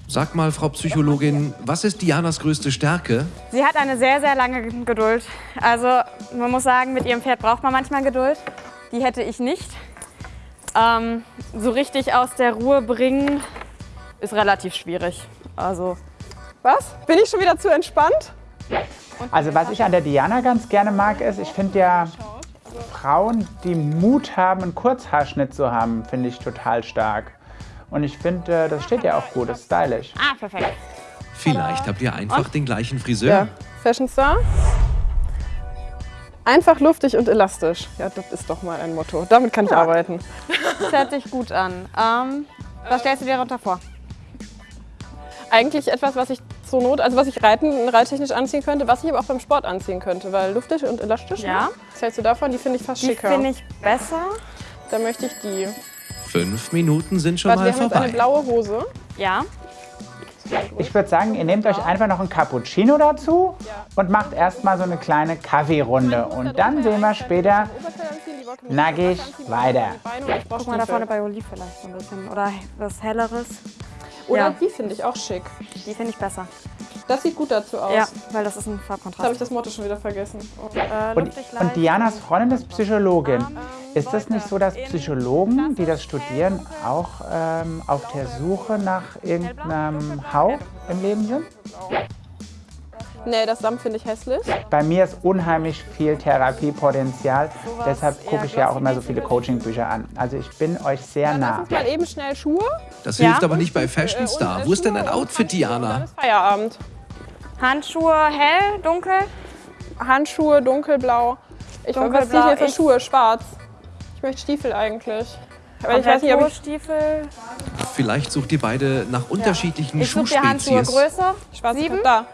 Sag mal, Frau Psychologin, was ist Dianas größte Stärke? Sie hat eine sehr, sehr lange Geduld. Also man muss sagen, mit ihrem Pferd braucht man manchmal Geduld. Die hätte ich nicht. Ähm, so richtig aus der Ruhe bringen ist relativ schwierig. Also Was? Bin ich schon wieder zu entspannt? Also was ich an der Diana ganz gerne mag, ist, ich finde ja Frauen, die Mut haben, einen Kurzhaarschnitt zu haben, finde ich total stark. Und ich finde, äh, das steht ja auch gut, das ist stylisch. ah, perfekt. Vielleicht habt ihr einfach den gleichen Friseur. Ja. Fashion Star. Einfach luftig und elastisch. Ja, das ist doch mal ein Motto. Damit kann ich arbeiten. Das hört sich gut an. Ähm, was stellst du dir darunter vor? Eigentlich etwas, was ich zur Not, also was ich reiten, reittechnisch anziehen könnte, was ich aber auch beim Sport anziehen könnte, weil luftig und elastisch. Ja. Ne? Was hältst du davon? Die finde ich fast Die schicker. finde ich besser. Da möchte ich die. Fünf Minuten sind schon Warte, wir mal haben jetzt eine vorbei. blaue Hose. Ja. Ich würde sagen, ihr nehmt euch einfach noch einen Cappuccino dazu und macht erstmal so eine kleine Kaffeerunde. Und dann sehen wir später nackig weiter. Guck mal da vorne bei Olive vielleicht so ein bisschen. Oder was Helleres. Oder Ja. die finde ich auch schick. Die finde ich besser. Das sieht gut dazu aus. Ja, weil das ist ein Jetzt habe ich Farbkontrast. das Motto schon wieder vergessen. Oh. Äh, Und, und. Dianas Freundin ist Psychologin. Ist das nicht so, dass Psychologen, die das studieren, auch ähm, auf der Suche nach irgendeinem Hauch im Leben sind? Nee, das Samt finde ich hässlich. Bei mir ist unheimlich viel Therapiepotenzial. Deshalb gucke ich ja auch immer so viele Coachingbücher an. Also ich bin euch sehr Lass nah. uns mal eben schnell Schuhe. Das Ja. hilft aber nicht bei Fashion Star. Wo ist denn ein Outfit, Diana? ist Feierabend. Handschuhe hell, dunkel. Handschuhe dunkelblau. Ich was Dunkelblau, ziehe ich hier für ich- Schuhe? Schwarz. Ich möchte Stiefel eigentlich. Aber ich weiß nicht, ob ich. Stiefel. Vielleicht sucht ihr beide nach unterschiedlichen Ich suche dir Handschuhe Schuhspezies. größer. Schwarz Sieben? Da.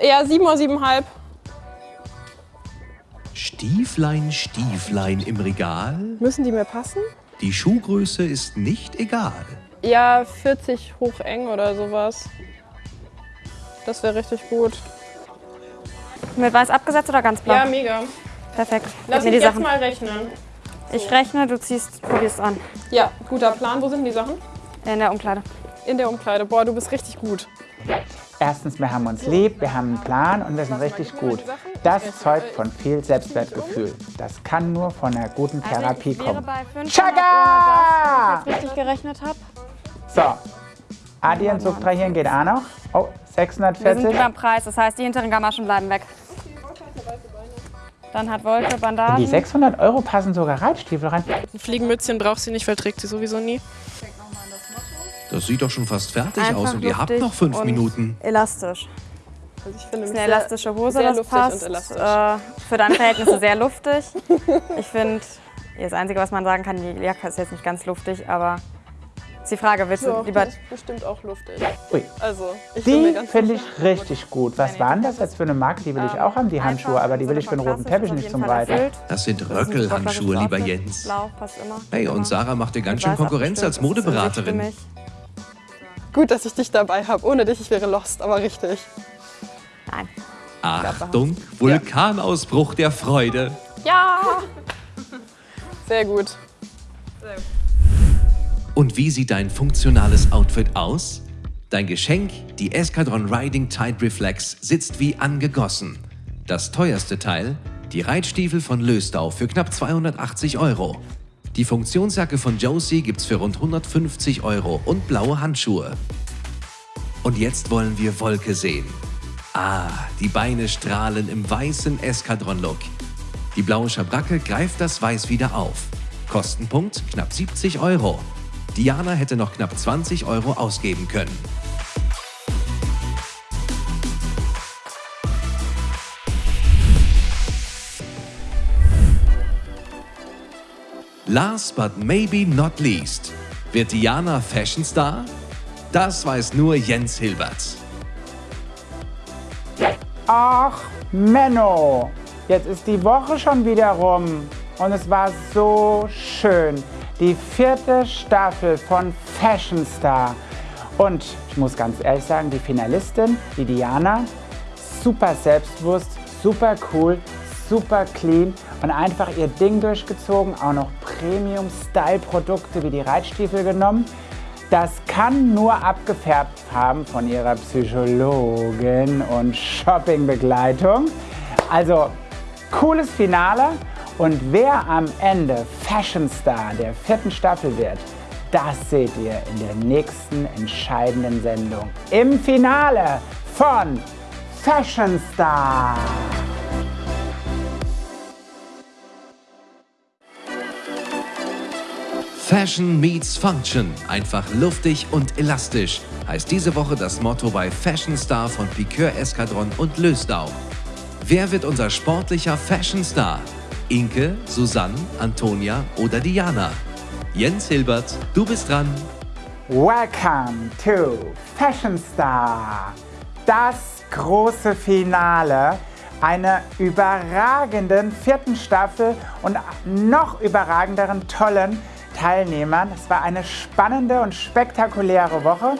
Ja, sieben oder siebenhalb. Stieflein, Stieflein im Regal. Müssen die mir passen? Die Schuhgröße ist nicht egal. Ja, 40 hoch eng oder sowas. Das wäre richtig gut. Mit weiß abgesetzt oder ganz blau? Ja, mega. Perfekt. Lass mich die jetzt Sachen. mal rechnen. Ich rechne, du ziehst, probierst an. Ja, guter Plan. Wo sind die Sachen? In der Umkleide. In der Umkleide. Boah, du bist richtig gut. Erstens, wir haben uns lieb, wir haben einen Plan und wir sind richtig gut. Das zeugt von viel Selbstwertgefühl. Das kann nur von einer guten Therapie Also wäre kommen. bei 500 Chaka! ohne das, wenn ich richtig gerechnet habe. So, Addieren, subtrahieren geht auch noch. Oh, Wir sind 640. über dem Preis, das heißt, die hinteren Gamaschen bleiben weg. Dann hat Wolke Die Bandagen. 600 Euro passen sogar Reitstiefel rein. Ein Fliegenmützchen braucht sie nicht, weil trägt sie sowieso nie. Das sieht doch schon fast fertig Einfach aus und ihr habt noch fünf Minuten. Elastisch. Also ich finde Das ist eine sehr- elastische Hose, sehr das luftig passt. und elastisch. Äh, für deine Verhältnisse sehr luftig. Ich finde, das Einzige, was man sagen kann, die Jacke ist jetzt nicht ganz luftig, aber ist die Frage, willst du lieber... die ist bestimmt auch luftig. Ui. Also, ich Die finde ich richtig gut. Was waren das jetzt für eine Marke? Die will ich auch haben, die Handschuhe, aber die will ich für den roten Teppich nicht zum Reiten. Das sind Röckelhandschuhe, lieber. Jens. Blau passt immer. Hey, und. Sarah macht dir ganz schön Konkurrenz als Modeberaterin. Gut, dass ich dich dabei habe. Ohne dich, ich wäre lost, aber richtig. Nein. Achtung, Vulkanausbruch der Freude. Ja! Sehr gut. Und wie sieht dein funktionales Outfit aus? Dein Geschenk, die Escadron Riding Tide Reflex, sitzt wie angegossen. Das teuerste Teil, die Reitstiefel von Löstau für knapp 280 Euro. Die Funktionsjacke von Josie gibt's für rund 150 Euro und blaue Handschuhe. Und jetzt wollen wir Wolke sehen. Ah, die Beine strahlen im weißen Escadron-Look. Die blaue Schabracke greift das Weiß wieder auf. Kostenpunkt knapp 70 Euro. Diana hätte noch knapp 20 Euro ausgeben können. Last but maybe not least. Wird Diana Fashion Star? Das weiß nur Jens Hilbert. Ach, Menno, jetzt ist die Woche schon wieder rum und es war so schön. Die vierte Staffel von Fashion Star. Und ich muss ganz ehrlich sagen, die Finalistin, die Diana, super selbstbewusst, super cool, super clean und einfach ihr Ding durchgezogen. Auch noch Premium-Style-Produkte wie die Reitstiefel genommen. Das kann nur abgefärbt haben von ihrer Psychologin und Shoppingbegleitung. Also cooles Finale und wer am Ende Fashion Star der vierten Staffel wird, das seht ihr in der nächsten entscheidenden Sendung im Finale von Fashion Star. Fashion meets Function. Einfach luftig und elastisch heißt diese Woche das Motto bei Fashion Star von Piqueur Eskadron und Lösdau. Wer wird unser sportlicher Fashion Star? Inke, Susanne, Antonia oder Diana? Jens Hilbert, du bist dran. Welcome to Fashion Star. Das große Finale einer überragenden vierten Staffel und noch überragenderen tollen Teilnehmern. Es war eine spannende und spektakuläre Woche.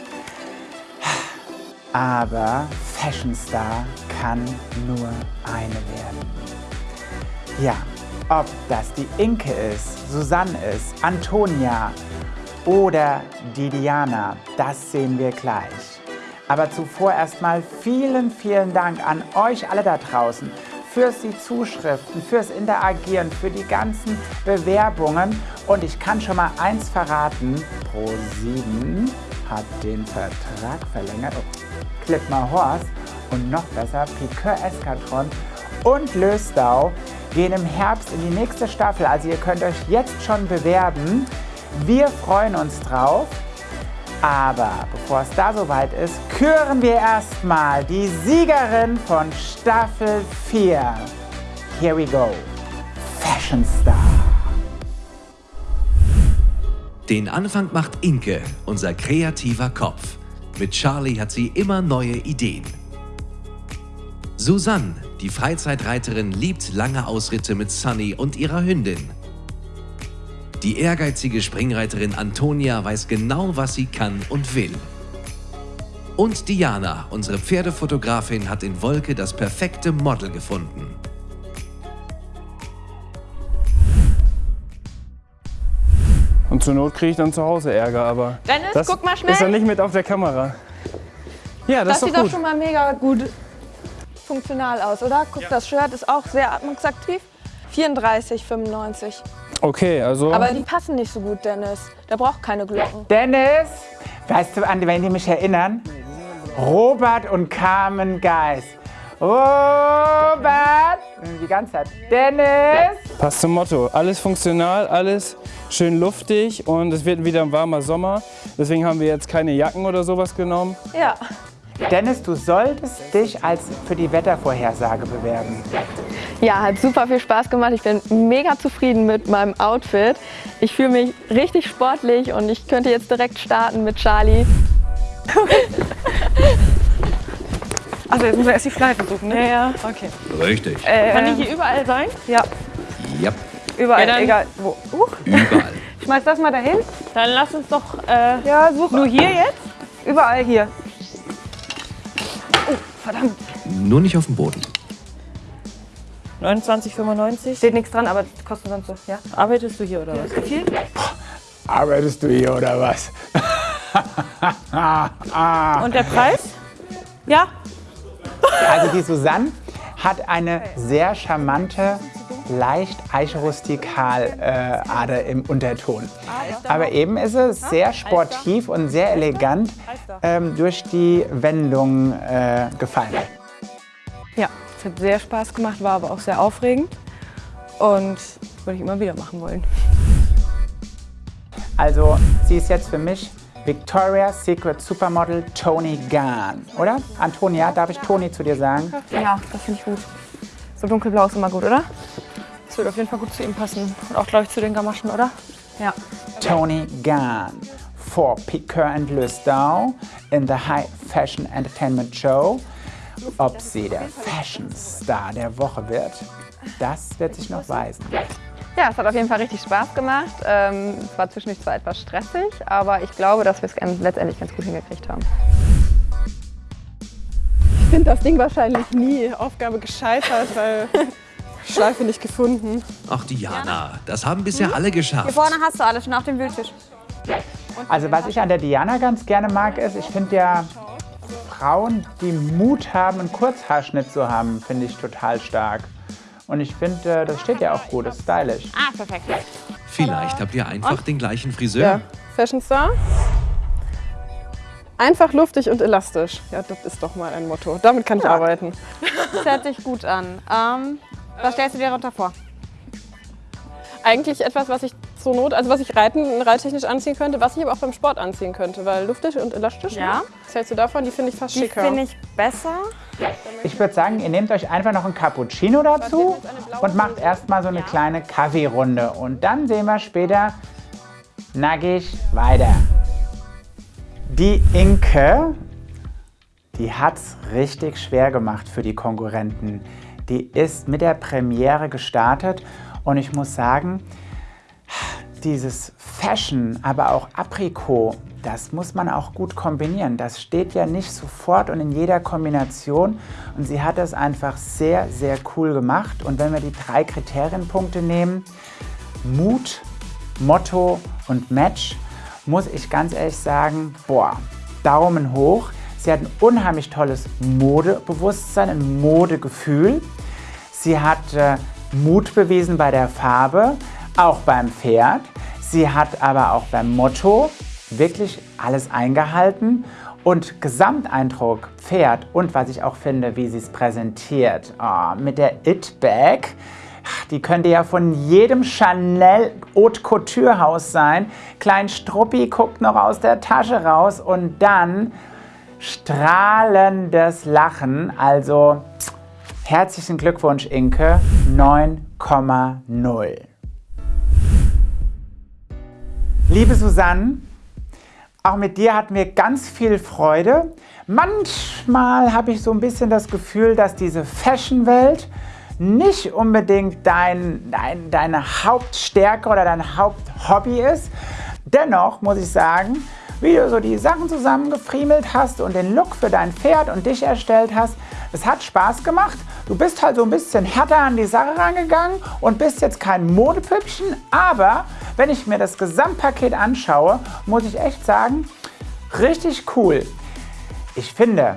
Aber Fashion Star kann nur eine werden. Ja, ob das die Inke ist, Susanne ist, Antonia oder die Diana, das sehen wir gleich. Aber zuvor erstmal vielen, vielen Dank an euch alle da draußen fürs die Zuschriften, fürs Interagieren, für die ganzen Bewerbungen. Und ich kann schon mal eins verraten, Pro7 hat den Vertrag verlängert. Oh, Clipmar Horst und noch besser Piqueur Eskadron und Lösdau gehen im Herbst in die nächste Staffel. Also ihr könnt euch jetzt schon bewerben. Wir freuen uns drauf. Aber bevor es da soweit ist, küren wir erstmal die Siegerin von Staffel 4. Here we go. Fashion Star. Den Anfang macht Inke, unser kreativer Kopf. Mit Charlie hat sie immer neue Ideen. Susanne, die Freizeitreiterin, liebt lange Ausritte mit Sunny und ihrer Hündin. Die ehrgeizige Springreiterin Antonia weiß genau, was sie kann und will. Und Diana, unsere Pferdefotografin, hat in Wolke das perfekte Model gefunden. Und zur Not kriege ich dann zu Hause Ärger, aber Dennis, das guck mal schnell. ist dann nicht mit auf der Kamera. Ja, das, Das, ist sieht doch doch gut. schon mal mega gut funktional aus, oder? Guck, das Shirt ist auch sehr atmungsaktiv. 34,95. Okay, also Aber die passen nicht so gut, Dennis. Der braucht keine Glocken. Dennis, weißt du, an wen die mich erinnern? Robert und Carmen Geis. Robert! Die ganze Zeit. Dennis! passt zum Motto. Alles funktional, alles schön luftig und es wird wieder ein warmer Sommer. Deswegen haben wir jetzt keine Jacken oder sowas genommen. Ja. Dennis, du solltest dich als für die Wettervorhersage bewerben. Ja, hat super viel Spaß gemacht. Ich bin mega zufrieden mit meinem Outfit. Ich fühle mich richtig sportlich und ich könnte jetzt direkt starten mit Charlie. Also jetzt müssen wir erst die Schleife suchen, ne? Ja, Okay. Richtig. Kann die hier überall sein? Ja, Ja, überall, Ja, egal wo. Uh, überall. schmeiß das mal dahin. Dann lass uns doch äh, Ja, such. nur hier jetzt. Überall hier. Verdammt. Nur nicht auf dem Boden. 29,95. Steht nichts dran, aber das kostet sonst so. Ja. Arbeitest du hier oder was? Wie viel? Arbeitest du hier oder was? Und der Preis? Ja, Also die Susanne hat eine sehr charmante, leicht eichrustikal äh, Ader im Unterton. Aber eben ist es sehr sportiv und sehr elegant ähm, durch die Wendung äh, gefallen. Ja, es hat sehr Spaß gemacht, war aber auch sehr aufregend. Und würde ich immer wieder machen wollen. Also sie ist jetzt für mich Victoria's Secret Supermodel Tony Gahn, oder? Antonia, darf ich Toni zu dir sagen? Ja, das finde ich gut. So dunkelblau ist immer gut, oder? würde auf jeden Fall gut zu ihm passen. Und auch, glaube ich, zu den Gamaschen, oder? Ja. Tony Gahn for Piqueur and Lustau in the High Fashion Entertainment Show. Ob sie der Fashion Star der Woche wird, das wird sich noch weisen. Ja, es hat auf jeden Fall richtig Spaß gemacht. Ähm, es war zwischendurch zwar etwas stressig, aber ich glaube, dass wir es letztendlich ganz gut hingekriegt haben. Ich finde das Ding wahrscheinlich nie. Aufgabe gescheitert, weil Schleife nicht gefunden. Ach Diana, das haben bisher alle geschafft. Hier vorne hast du alles, schon auf dem Wühltisch. Also was ich an der Diana ganz gerne mag, ist, ich finde ja Frauen, die Mut haben, einen Kurzhaarschnitt zu haben, finde ich total stark. Und ich finde, äh, das steht ja auch gut, ist stylisch. Ah, perfekt. Vielleicht habt ihr einfach den gleichen Friseur. Ja, Fashion Star. Einfach luftig und elastisch. Ja, das ist doch mal ein Motto. Damit kann ich arbeiten. Das hört sich gut an. Ähm, was stellst du dir darunter vor? Eigentlich etwas, was ich zur Not, also was ich reiten, reittechnisch anziehen könnte, was ich aber auch beim Sport anziehen könnte, weil luftig und elastisch. Ja. Ne? Was hältst du davon? Die finde ich fast Die schicker. finde ich besser. Ich würde sagen, ihr nehmt euch einfach noch einen Cappuccino dazu und macht erstmal so eine kleine Kaffeerunde. Und dann sehen wir später nackig weiter. Die Inke, die hat's richtig schwer gemacht für die Konkurrenten. Die ist mit der Premiere gestartet und ich muss sagen, dieses Fashion, aber auch Aprikot, das muss man auch gut kombinieren. Das steht ja nicht sofort und in jeder Kombination. Und sie hat das einfach sehr, sehr cool gemacht. Und wenn wir die drei Kriterienpunkte nehmen, Mut, Motto und Match, muss ich ganz ehrlich sagen, boah, Daumen hoch. Sie hat ein unheimlich tolles Modebewusstsein, ein Modegefühl. Sie hat äh, Mut bewiesen bei der Farbe, auch beim Pferd. Sie hat aber auch beim Motto wirklich alles eingehalten. Und Gesamteindruck, Pferd und was ich auch finde, wie sie es präsentiert, ah, mit der It-Bag, die könnte ja von jedem Chanel Haute Couture Haus sein. Klein Struppi guckt noch aus der Tasche raus und dann strahlendes Lachen. Also herzlichen Glückwunsch, Inke. 9,0. Liebe Susanne, auch mit dir hatten wir ganz viel Freude. Manchmal habe ich so ein bisschen das Gefühl, dass diese Fashion-Welt nicht unbedingt dein, dein, deine Hauptstärke oder dein Haupthobby ist. Dennoch muss ich sagen, wie du so die Sachen zusammengefriemelt hast und den Look für dein Pferd und dich erstellt hast, es hat Spaß gemacht. Du bist halt so ein bisschen härter an die Sache rangegangen und bist jetzt kein Modepüppchen, aber wenn ich mir das Gesamtpaket anschaue, muss ich echt sagen, richtig cool. Ich finde,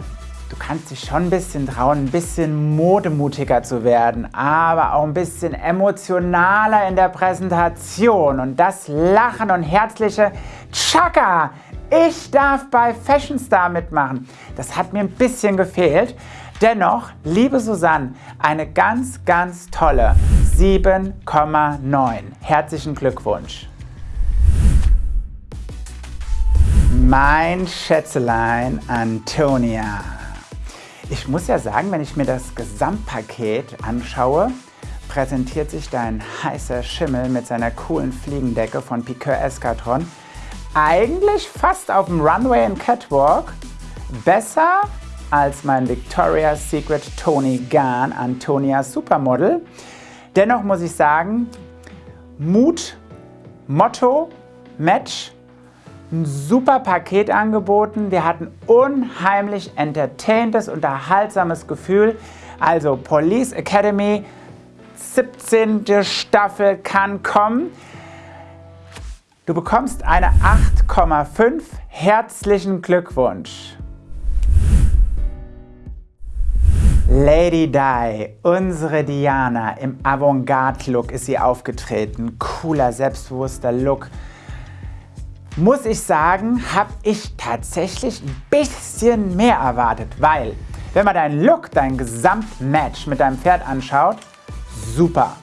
du kannst dich schon ein bisschen trauen, ein bisschen modemutiger zu werden, aber auch ein bisschen emotionaler in der Präsentation. Und das Lachen und herzliche Chaka, ich darf bei Fashion Star mitmachen. Das hat mir ein bisschen gefehlt. Dennoch, liebe Susanne, eine ganz, ganz tolle 7,9. Herzlichen Glückwunsch. Mein Schätzelein Antonia. Ich muss ja sagen, wenn ich mir das Gesamtpaket anschaue, präsentiert sich dein heißer Schimmel mit seiner coolen Fliegendecke von Piqueur Escatron eigentlich fast auf dem Runway und Catwalk besser als mein Victoria's Secret Tony Gahn Antonia Supermodel. Dennoch muss ich sagen, Mut, Motto, Match, ein super Paket angeboten. Wir hatten unheimlich entertaintes, unterhaltsames Gefühl. Also Police Academy, 17. Staffel kann kommen. Du bekommst eine 8,5. Herzlichen Glückwunsch. Lady Di, unsere Diana, im Avantgarde-Look ist sie aufgetreten. Cooler, selbstbewusster Look. Muss ich sagen, habe ich tatsächlich ein bisschen mehr erwartet, weil, wenn man deinen Look, dein Gesamtmatch mit deinem Pferd anschaut, super.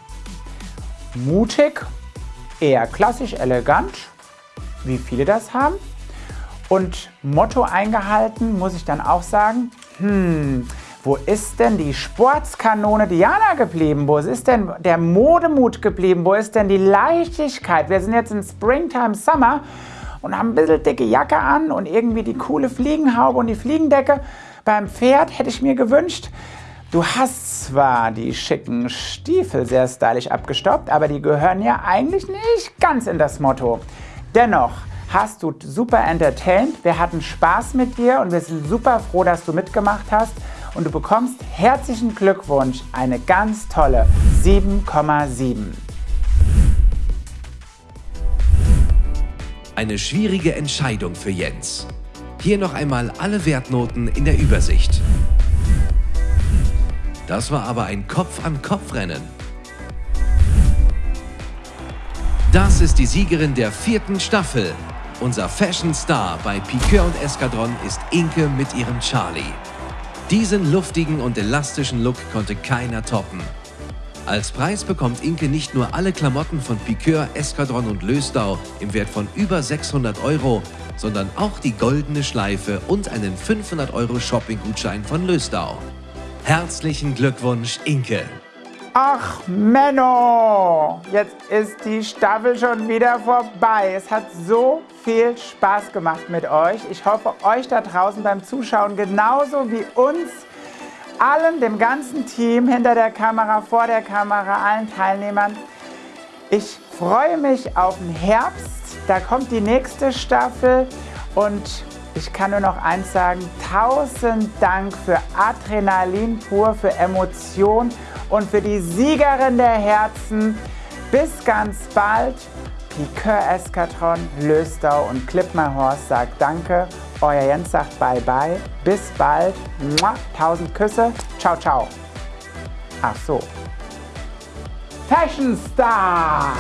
Mutig, eher klassisch elegant, wie viele das haben. Und Motto eingehalten, muss ich dann auch sagen, hm, Wo ist denn die Sportskanone Diana geblieben? Wo ist denn der Modemut geblieben? Wo ist denn die Leichtigkeit? Wir sind jetzt in Springtime Summer und haben ein bisschen dicke Jacke an und irgendwie die coole Fliegenhaube und die Fliegendecke. Beim Pferd hätte ich mir gewünscht, du hast zwar die schicken Stiefel sehr stylisch abgestoppt, aber die gehören ja eigentlich nicht ganz in das Motto. Dennoch hast du super entertained, wir hatten Spaß mit dir und wir sind super froh, dass du mitgemacht hast und du bekommst herzlichen Glückwunsch, eine ganz tolle 7,7. Eine schwierige Entscheidung für Jens. Hier noch einmal alle Wertnoten in der Übersicht. Das war aber ein Kopf-an-Kopf-Rennen. Das ist die Siegerin der vierten Staffel. Unser Fashion Star bei Piqueur und Eskadron ist Inke mit ihrem Charlie. Diesen luftigen und elastischen Look konnte keiner toppen. Als Preis bekommt Inke nicht nur alle Klamotten von Piqueur, Eskadron und Löstau im Wert von über 600 Euro, sondern auch die goldene Schleife und einen 500 Euro Shopping-Gutschein von Löstau. Herzlichen Glückwunsch, Inke! Ach, Menno! Jetzt ist die Staffel schon wieder vorbei. Es hat so viel Spaß gemacht mit euch. Ich hoffe, euch da draußen beim Zuschauen genauso wie uns, allen, dem ganzen Team, hinter der Kamera, vor der Kamera, allen Teilnehmern. Ich freue mich auf den Herbst. Da kommt die nächste Staffel und ich kann nur noch eins sagen, tausend Dank für Adrenalin pur, für Emotion und für die Siegerin der Herzen. Bis ganz bald. Piqueur Eskatron, Löstau und Clip My Horse sagt Danke. Euer Jens sagt Bye Bye. Bis bald. Mua, tausend Küsse. Ciao, ciao. Ach so. Fashion Star!